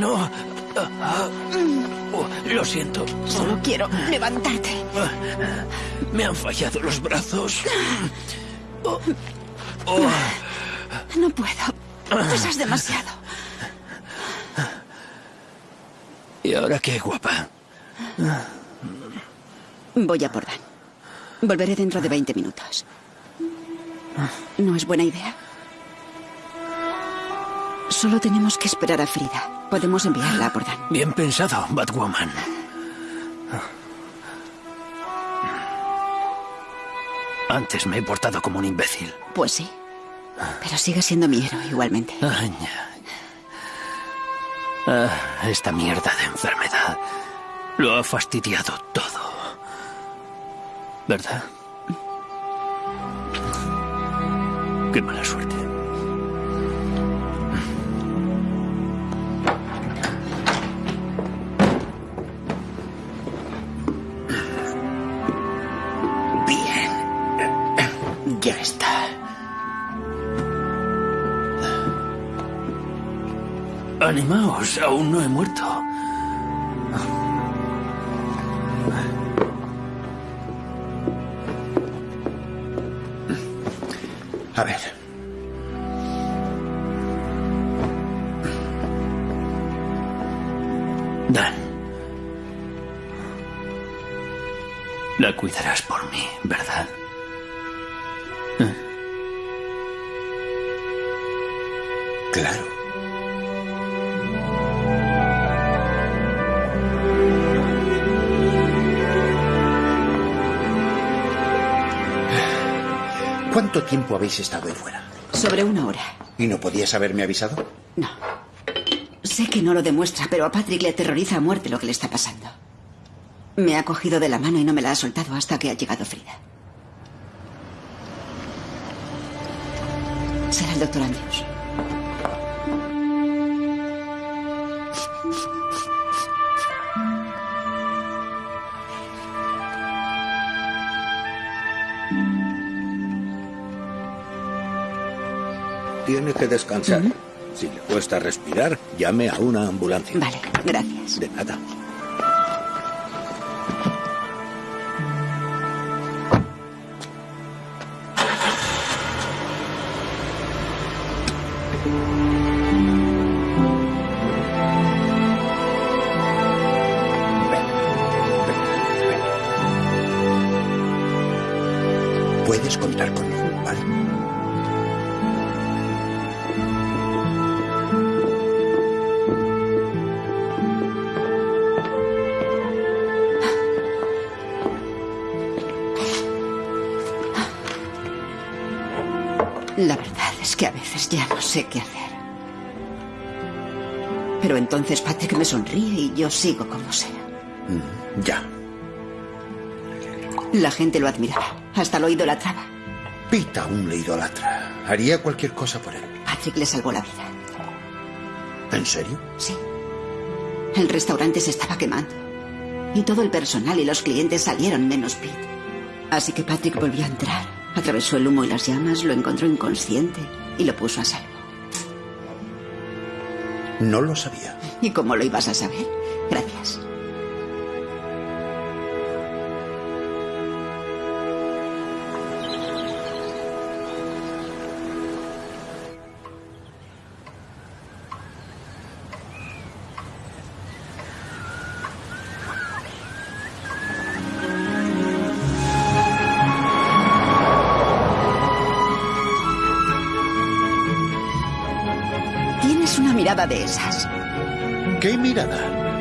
no. Oh, lo siento. Solo quiero levantarte. Me han fallado los brazos. Oh, oh. No puedo. Pesas demasiado. ¿Y ahora qué, guapa? Voy a por Dan. Volveré dentro de 20 minutos. ¿No es buena idea? Solo tenemos que esperar a Frida. Podemos enviarla a por Dan. Bien pensado, Batwoman. Antes me he portado como un imbécil. Pues sí. Pero sigue siendo mi héroe igualmente. Ay. Ah, esta mierda de enfermedad lo ha fastidiado todo. ¿Verdad? Qué mala suerte. Animaos, aún no he muerto. A ver. Dan. La cuidarás por mí, ¿verdad? Claro. ¿Cuánto tiempo habéis estado ahí fuera? Sobre una hora. ¿Y no podías haberme avisado? No. Sé que no lo demuestra, pero a Patrick le aterroriza a muerte lo que le está pasando. Me ha cogido de la mano y no me la ha soltado hasta que ha llegado Frida. Será el doctor Andrews. Que descansar. Si le cuesta respirar, llame a una ambulancia. Vale, gracias. De nada. Que a veces ya no sé qué hacer. Pero entonces Patrick me sonríe y yo sigo como sea. Mm, ya. La gente lo admiraba, hasta lo idolatraba. Pete aún le idolatra. Haría cualquier cosa por él. Patrick le salvó la vida. ¿En serio? Sí. El restaurante se estaba quemando. Y todo el personal y los clientes salieron menos Pete. Así que Patrick volvió a entrar. Atravesó el humo y las llamas, lo encontró inconsciente y lo puso a salvo. No lo sabía. ¿Y cómo lo ibas a saber?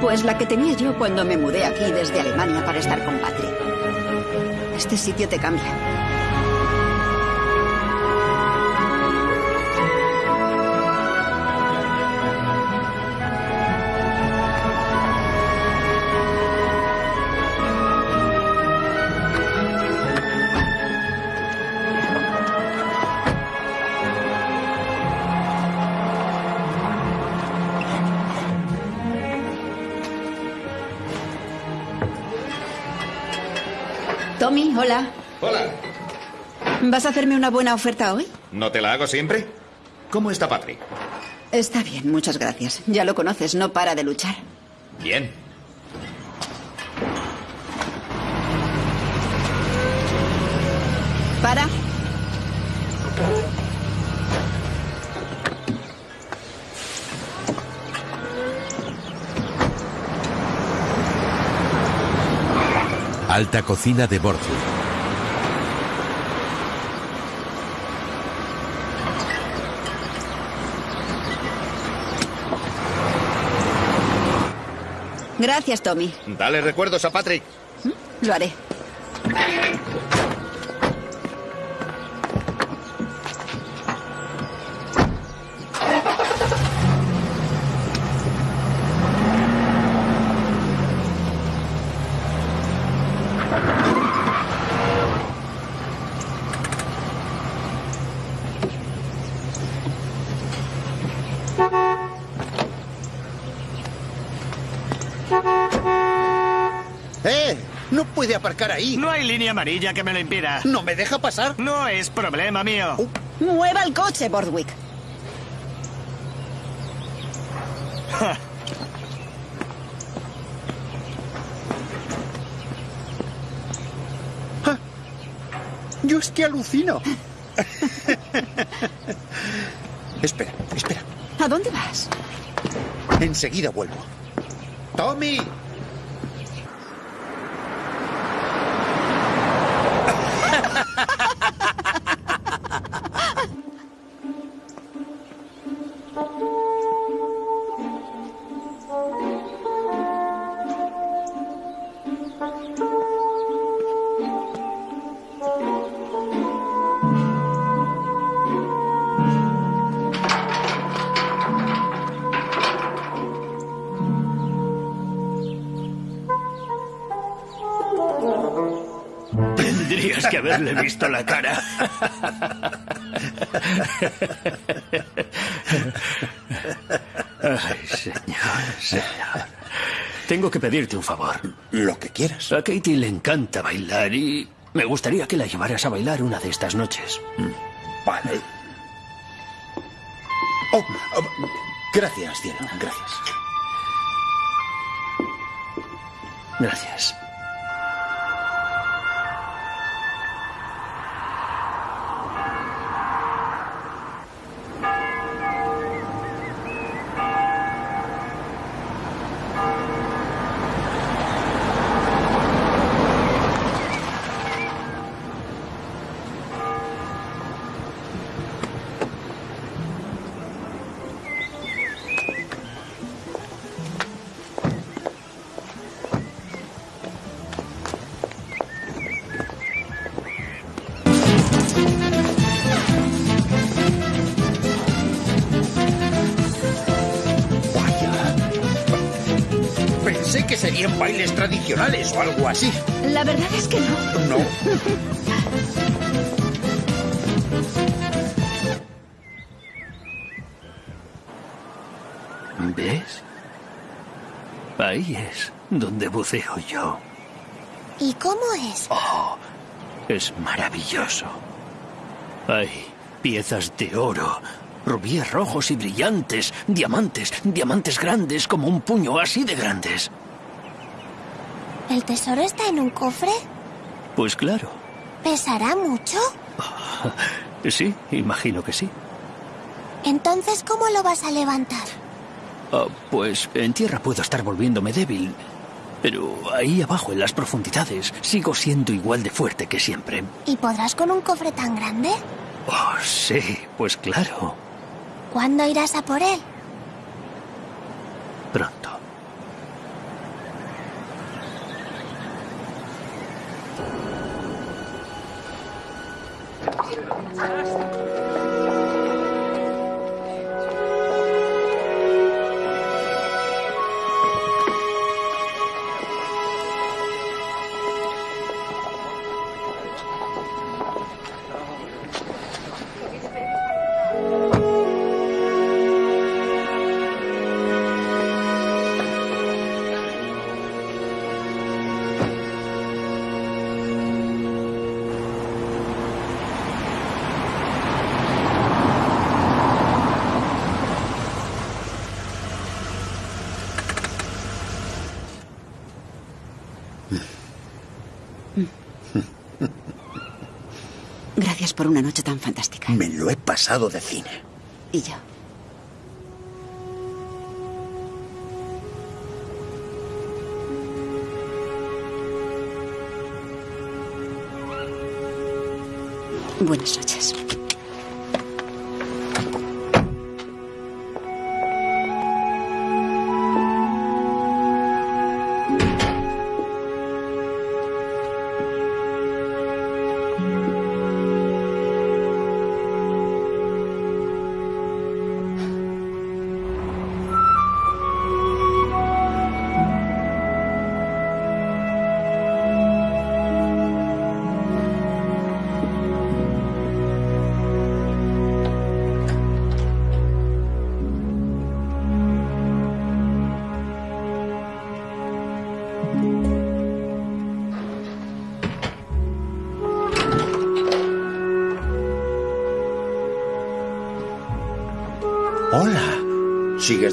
Pues la que tenía yo cuando me mudé aquí desde Alemania para estar con Patrick. Este sitio te cambia. ¿Vas a hacerme una buena oferta hoy? ¿No te la hago siempre? ¿Cómo está Patrick? Está bien, muchas gracias. Ya lo conoces, no para de luchar. Bien. ¿Para? Alta cocina de Borthwick. Gracias, Tommy. Dale recuerdos a Patrick. Lo haré. ¡Eh! No puede aparcar ahí. No hay línea amarilla que me lo impida. ¿No me deja pasar? No es problema mío. Mueva el coche, Bordwick. Yo es que alucino. espera, espera. ¿A dónde vas? Enseguida vuelvo. ¡Tommy! Haberle visto la cara. Ay, señor, señor. Tengo que pedirte un favor. Lo que quieras. A Katie le encanta bailar y me gustaría que la llevaras a bailar una de estas noches. Vale. Oh, oh, gracias, cielo. Gracias. Gracias. Es maravilloso. Hay piezas de oro, rubíes rojos y brillantes, diamantes, diamantes grandes como un puño así de grandes. ¿El tesoro está en un cofre? Pues claro. ¿Pesará mucho? Sí, imagino que sí. Entonces, ¿cómo lo vas a levantar? Ah, pues en tierra puedo estar volviéndome débil. Pero ahí abajo, en las profundidades, sigo siendo igual de fuerte que siempre. ¿Y podrás con un cofre tan grande? Oh, sí, pues claro. ¿Cuándo irás a por él? Pronto. Por una noche tan fantástica. Me lo he pasado de cine. Y yo. Buenas noches.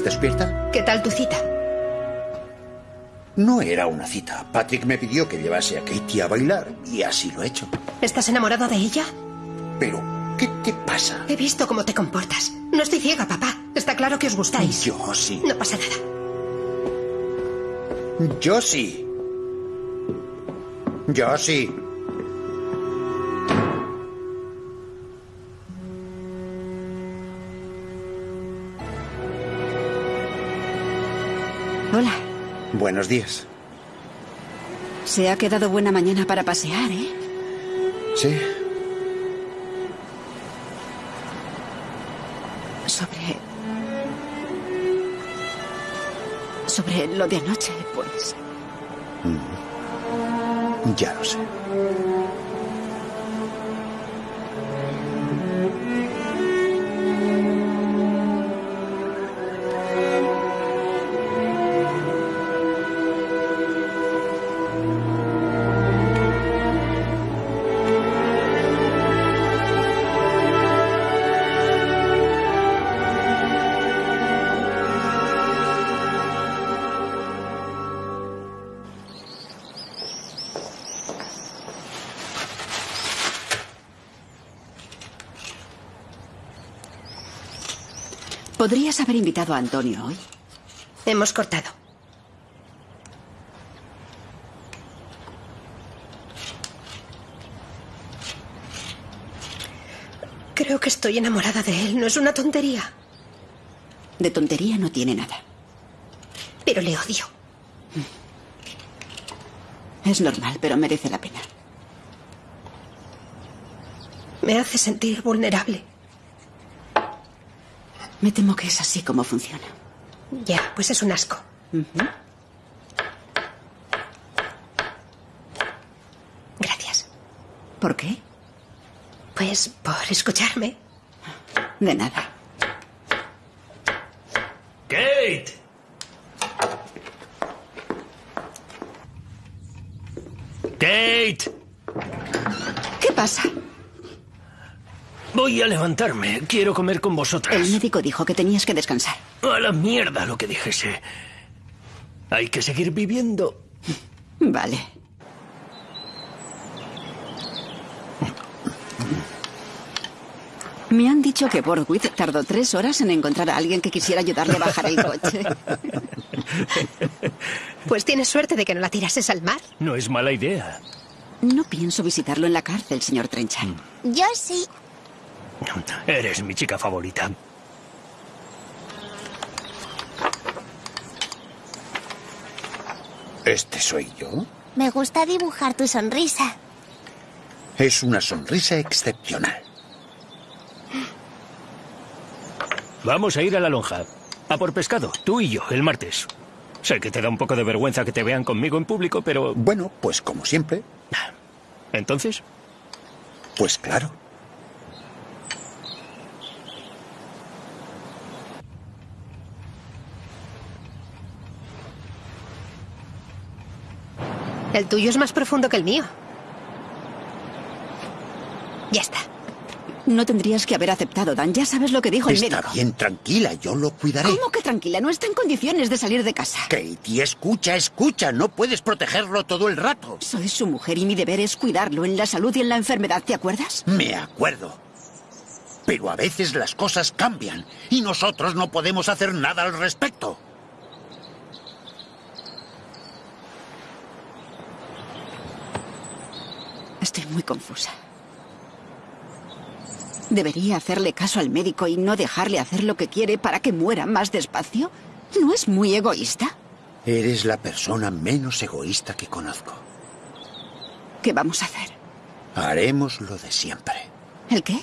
Despierta? ¿Qué tal tu cita? No era una cita. Patrick me pidió que llevase a Katie a bailar y así lo he hecho. ¿Estás enamorado de ella? Pero, ¿qué te pasa? He visto cómo te comportas. No estoy ciega, papá. Está claro que os gustáis. Yo sí. No pasa nada. Yo sí. Yo sí. Buenos días. Se ha quedado buena mañana para pasear, ¿eh? Sí. Sobre... Sobre lo de anoche, pues... Mm. Ya lo sé. Podrías haber invitado a Antonio hoy. Hemos cortado. Creo que estoy enamorada de él. No es una tontería. De tontería no tiene nada. Pero le odio. Es normal, pero merece la pena. Me hace sentir vulnerable. Me temo que es así como funciona. Ya, pues es un asco. Gracias. ¿Por qué? Pues por escucharme. De nada. Kate. Kate. ¿Qué pasa? Voy a levantarme. Quiero comer con vosotras. El médico dijo que tenías que descansar. A la mierda lo que dijese. Hay que seguir viviendo. Vale. Me han dicho que Borgwith tardó tres horas en encontrar a alguien que quisiera ayudarle a bajar el coche. Pues tienes suerte de que no la tirases al mar. No es mala idea. No pienso visitarlo en la cárcel, señor Trenchard. Yo sí. Eres mi chica favorita. ¿Este soy yo? Me gusta dibujar tu sonrisa. Es una sonrisa excepcional. Vamos a ir a la lonja. A por pescado, tú y yo, el martes. Sé que te da un poco de vergüenza que te vean conmigo en público, pero... Bueno, pues como siempre. ¿Entonces? Pues claro. El tuyo es más profundo que el mío. Ya está. No tendrías que haber aceptado, Dan. Ya sabes lo que dijo el Está médico. bien, tranquila, yo lo cuidaré. ¿Cómo que tranquila? No está en condiciones de salir de casa. Katie, escucha, escucha. No puedes protegerlo todo el rato. Soy su mujer y mi deber es cuidarlo en la salud y en la enfermedad, ¿te acuerdas? Me acuerdo. Pero a veces las cosas cambian y nosotros no podemos hacer nada al respecto. Estoy muy confusa. ¿Debería hacerle caso al médico y no dejarle hacer lo que quiere para que muera más despacio? ¿No es muy egoísta? Eres la persona menos egoísta que conozco. ¿Qué vamos a hacer? Haremos lo de siempre. ¿El qué?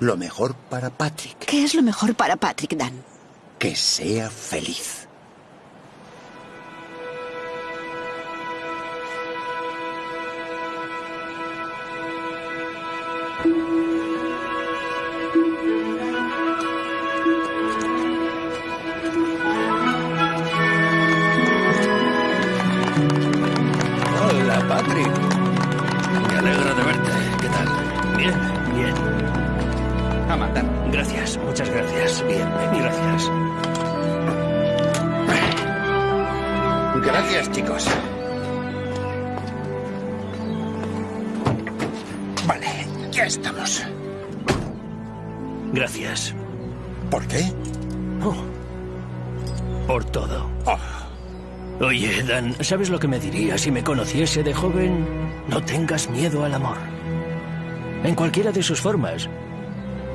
Lo mejor para Patrick. ¿Qué es lo mejor para Patrick, Dan? Que sea feliz. ¿Sabes lo que me diría si me conociese de joven? No tengas miedo al amor. En cualquiera de sus formas.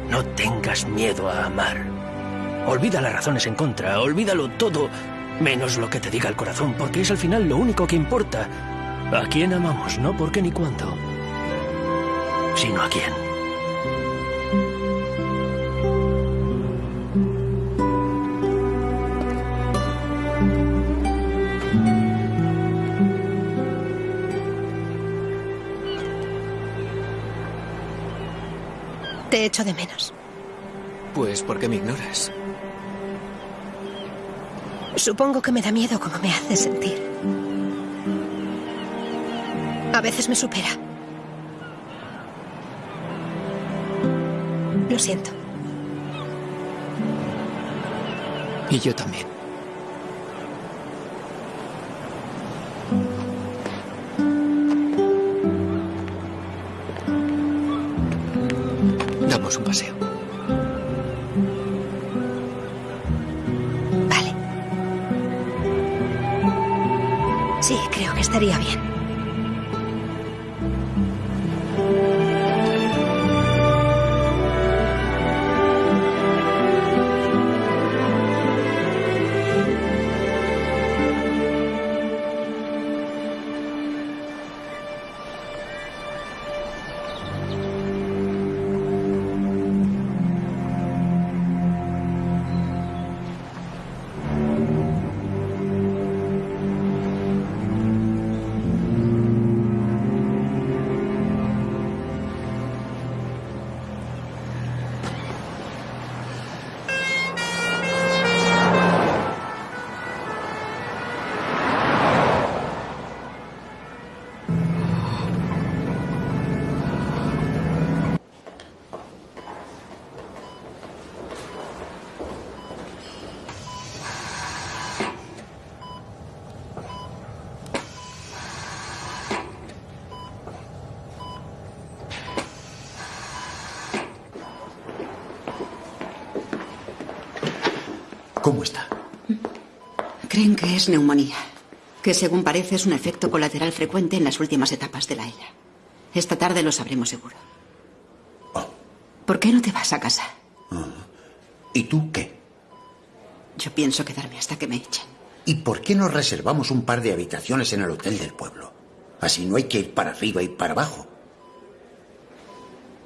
No tengas miedo a amar. Olvida las razones en contra, olvídalo todo, menos lo que te diga el corazón, porque es al final lo único que importa. ¿A quién amamos? No por qué ni cuándo, sino a quién. Te echo de menos. Pues, ¿por qué me ignoras? Supongo que me da miedo cómo me hace sentir. A veces me supera. Lo siento. Y yo también. ¿Cómo está? Creen que es neumonía, que según parece es un efecto colateral frecuente en las últimas etapas de la ELA. Esta tarde lo sabremos seguro. ¿Por qué no te vas a casa? ¿Y tú qué? Yo pienso quedarme hasta que me echen. ¿Y por qué no reservamos un par de habitaciones en el hotel del pueblo? Así no hay que ir para arriba y para abajo.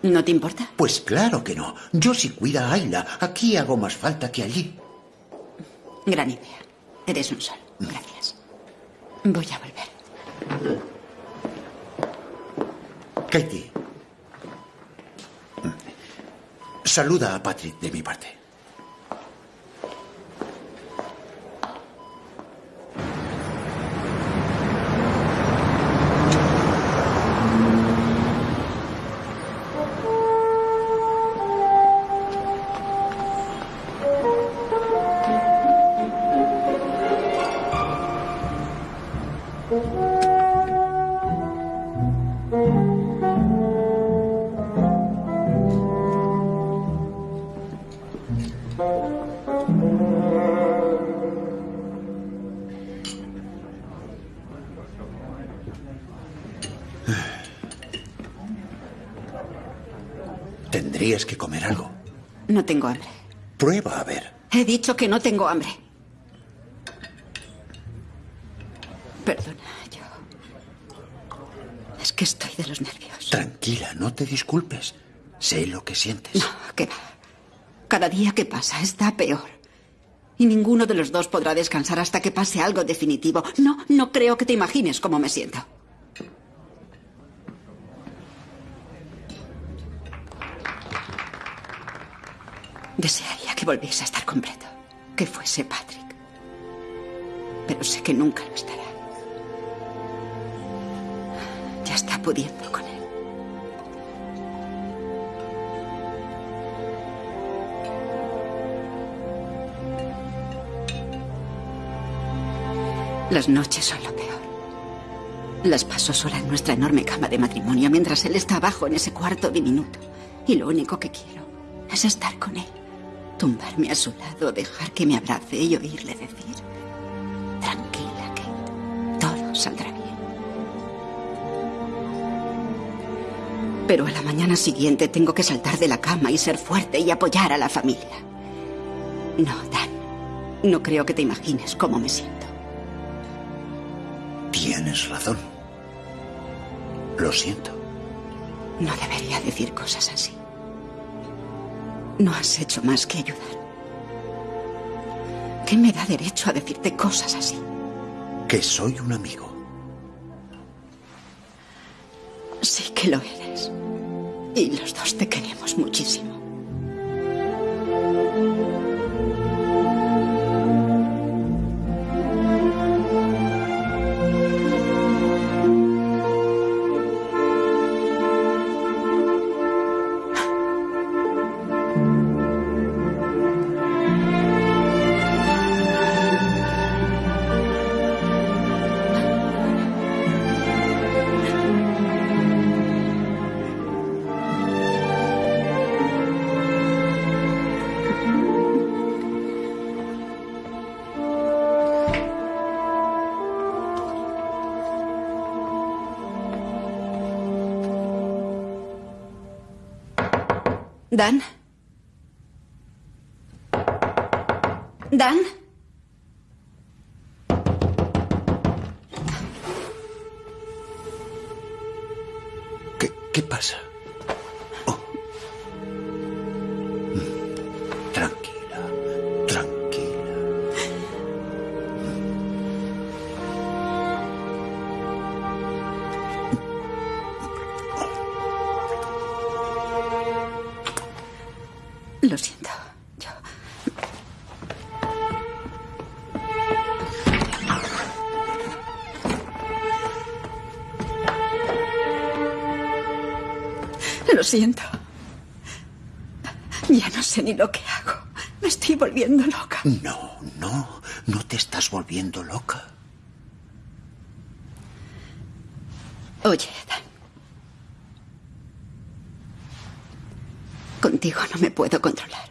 ¿No te importa? Pues claro que no. Yo sí cuida a Ayla. Aquí hago más falta que allí. Gran idea. Eres un sol. Gracias. Voy a volver. Katie. Saluda a Patrick de mi parte. Tendrías que comer algo. No tengo hambre. Prueba a ver. He dicho que no tengo hambre. Perdona, yo. Es que estoy de los nervios. Tranquila, no te disculpes. Sé lo que sientes. No, que va. Cada día que pasa está peor. Y ninguno de los dos podrá descansar hasta que pase algo definitivo. No, no creo que te imagines cómo me siento. Desearía que volviese a estar completo. Que fuese Patrick. Pero sé que nunca lo estará. Ya está pudiendo Las noches son lo peor. Las paso sola en nuestra enorme cama de matrimonio mientras él está abajo en ese cuarto diminuto. Y lo único que quiero es estar con él. Tumbarme a su lado, dejar que me abrace y oírle decir, tranquila, que todo saldrá bien. Pero a la mañana siguiente tengo que saltar de la cama y ser fuerte y apoyar a la familia. No, Dan, no creo que te imagines cómo me siento. Tienes razón. Lo siento. No debería decir cosas así. No has hecho más que ayudar. ¿Qué me da derecho a decirte cosas así? Que soy un amigo. Sí que lo eres. Y los dos te queremos muchísimo. Dan. Dan. ¿Qué, qué pasa? Siento. Ya no sé ni lo que hago. Me estoy volviendo loca. No, no, no te estás volviendo loca. Oye, Dan. Contigo no me puedo controlar.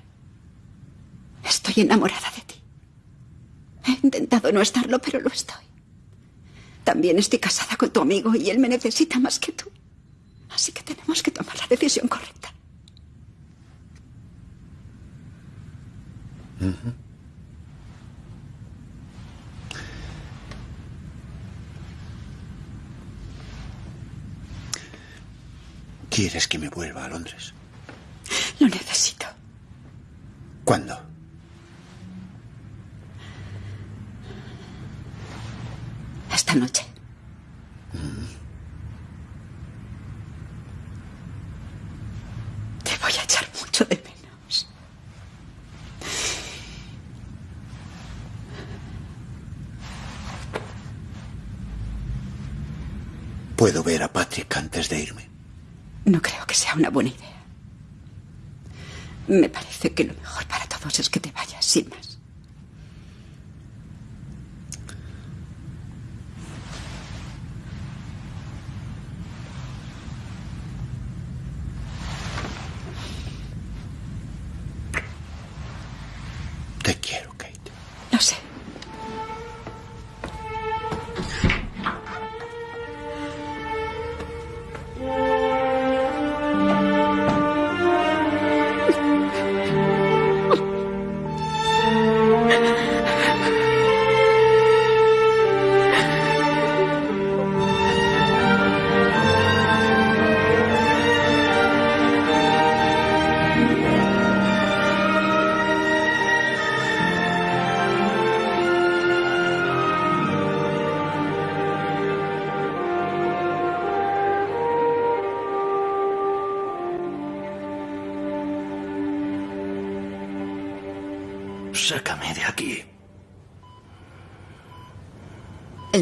Estoy enamorada de ti. He intentado no estarlo, pero lo estoy. También estoy casada con tu amigo y él me necesita más que tú. Así que tenemos que tomar la decisión correcta. ¿Quieres que me vuelva a Londres? Lo necesito. ¿Cuándo? Esta noche. Te voy a echar mucho de menos. ¿Puedo ver a Patrick antes de irme? No creo que sea una buena idea. Me parece que lo mejor para todos es que te vayas, sin más.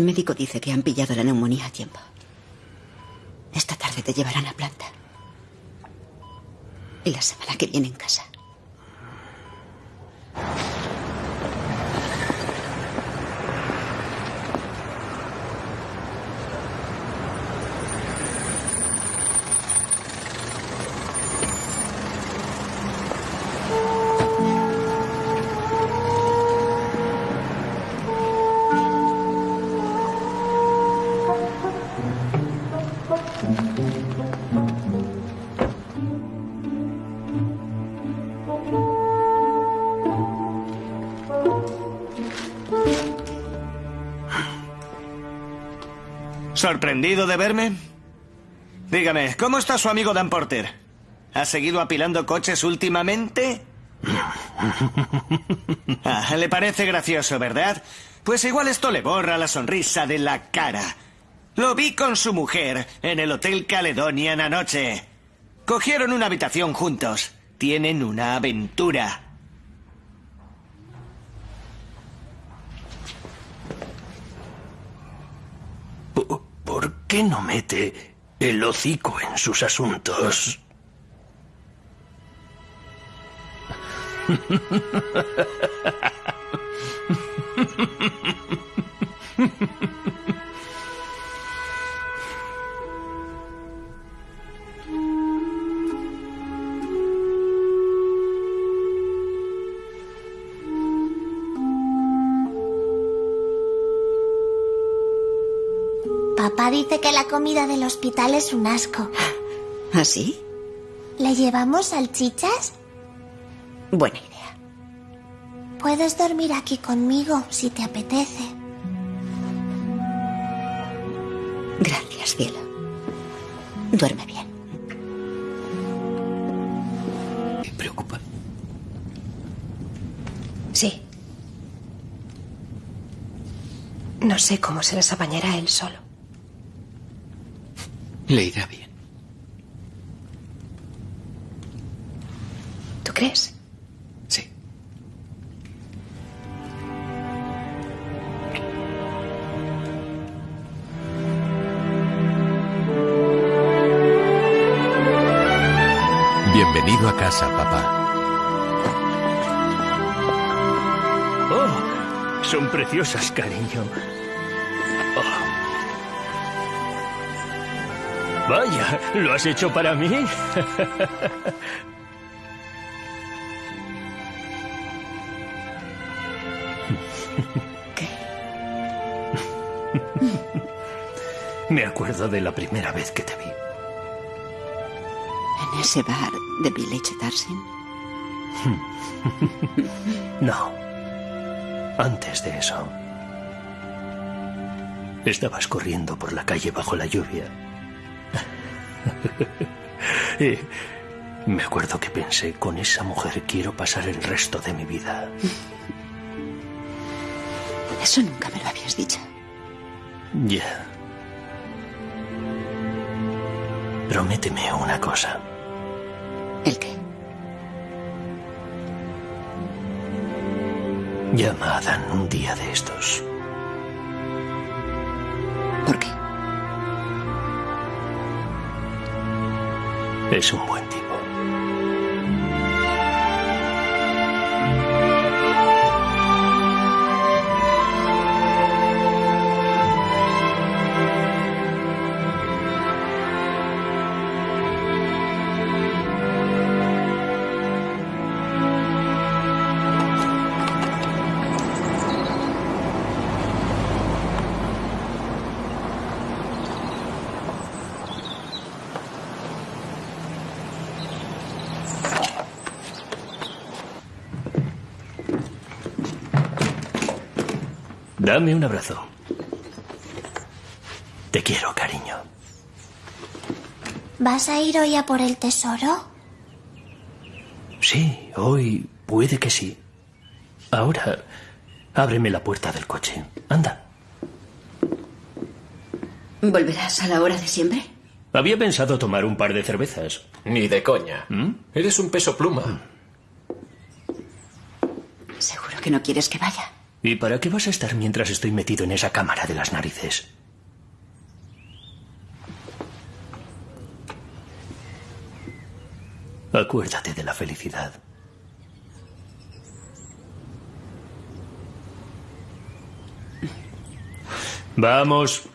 Médico dice que han pillado la neumonía a tiempo. Esta tarde te llevarán a planta. Y la semana que viene en casa. ¿Sorprendido de verme? Dígame, ¿cómo está su amigo Dan Porter? ¿Ha seguido apilando coches últimamente? Ah, le parece gracioso, ¿verdad? Pues igual esto le borra la sonrisa de la cara. Lo vi con su mujer en el Hotel Caledonian anoche. Cogieron una habitación juntos. Tienen una aventura. ¿Por qué no mete el hocico en sus asuntos? Papá dice que la comida del hospital es un asco. ¿Así? ¿Le llevamos salchichas? Buena idea. Puedes dormir aquí conmigo si te apetece. Gracias, cielo. Duerme bien. ¿Me preocupa? Sí. No sé cómo se las apañará él solo. Le irá bien. ¿Tú crees? Sí. Bienvenido a casa, papá. Oh, son preciosas, cariño. Vaya, ¿lo has hecho para mí? ¿Qué? Me acuerdo de la primera vez que te vi. ¿En ese bar de Village Darsin? No. Antes de eso. Estabas corriendo por la calle bajo la lluvia y me acuerdo que pensé, con esa mujer quiero pasar el resto de mi vida. Eso nunca me lo habías dicho. Ya. Prométeme una cosa. ¿El qué? Llama a Dan un día de estos. Es un buen Dame un abrazo. Te quiero, cariño. ¿Vas a ir hoy a por el tesoro? Sí, hoy puede que sí. Ahora, ábreme la puerta del coche. Anda. ¿Volverás a la hora de siempre? Había pensado tomar un par de cervezas. Ni de coña. Eres un peso pluma. Seguro que no quieres que vaya. ¿Y para qué vas a estar mientras estoy metido en esa cámara de las narices? Acuérdate de la felicidad. Vamos.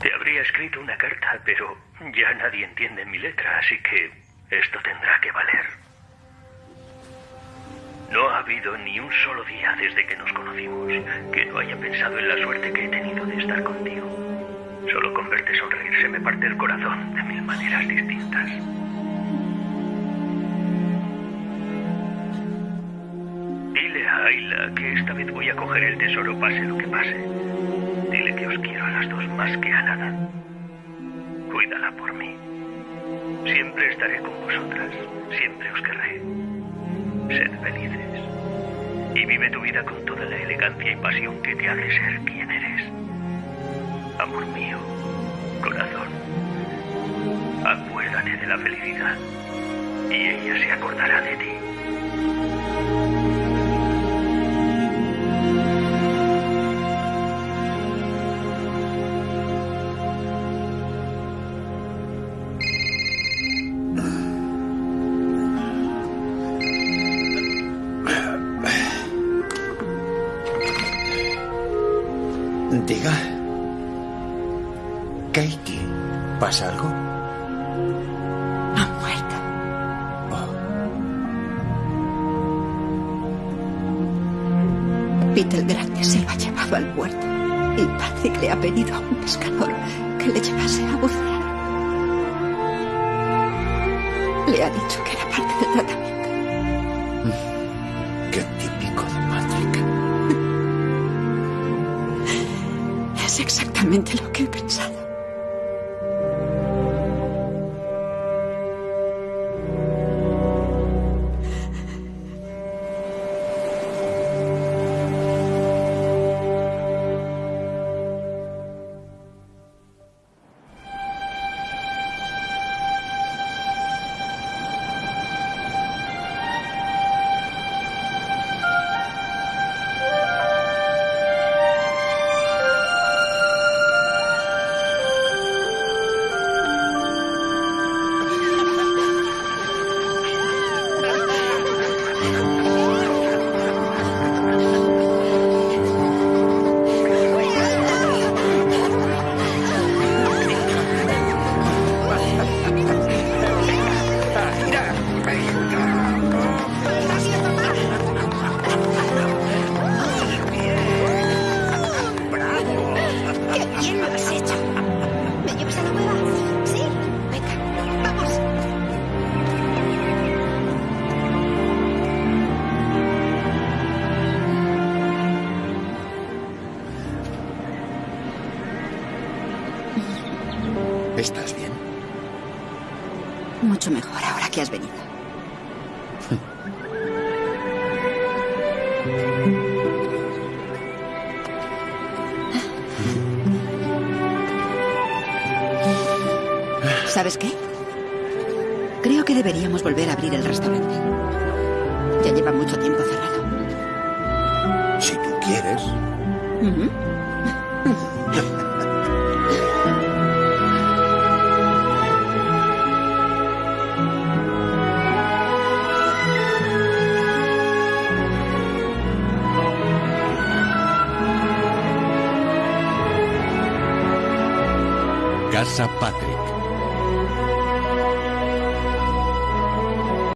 Te habría escrito una carta, pero ya nadie entiende mi letra, así que esto tendrá que valer. No ha habido ni un solo día desde que nos conocimos que no haya pensado en la suerte que he tenido de estar contigo. Solo con verte sonreír se me parte el corazón de mil maneras distintas. Dile a Ayla que esta vez voy a coger el tesoro pase lo que pase. Dile que os quiero a las dos más que a nada. Cuídala por mí. Siempre estaré con vosotras. Siempre os querré. Sed felices. Y vive tu vida con toda la elegancia y pasión que te hace ser quien eres. Amor mío, corazón. Acuérdate de la felicidad. Y ella se acordará de ti. Katie, ¿pasa algo? Ha muerto. Peter Grande se lo ha llevado al puerto. Y Patrick le ha pedido a un pescador que le llevase a bucear. Le ha dicho que era parte del tratamiento.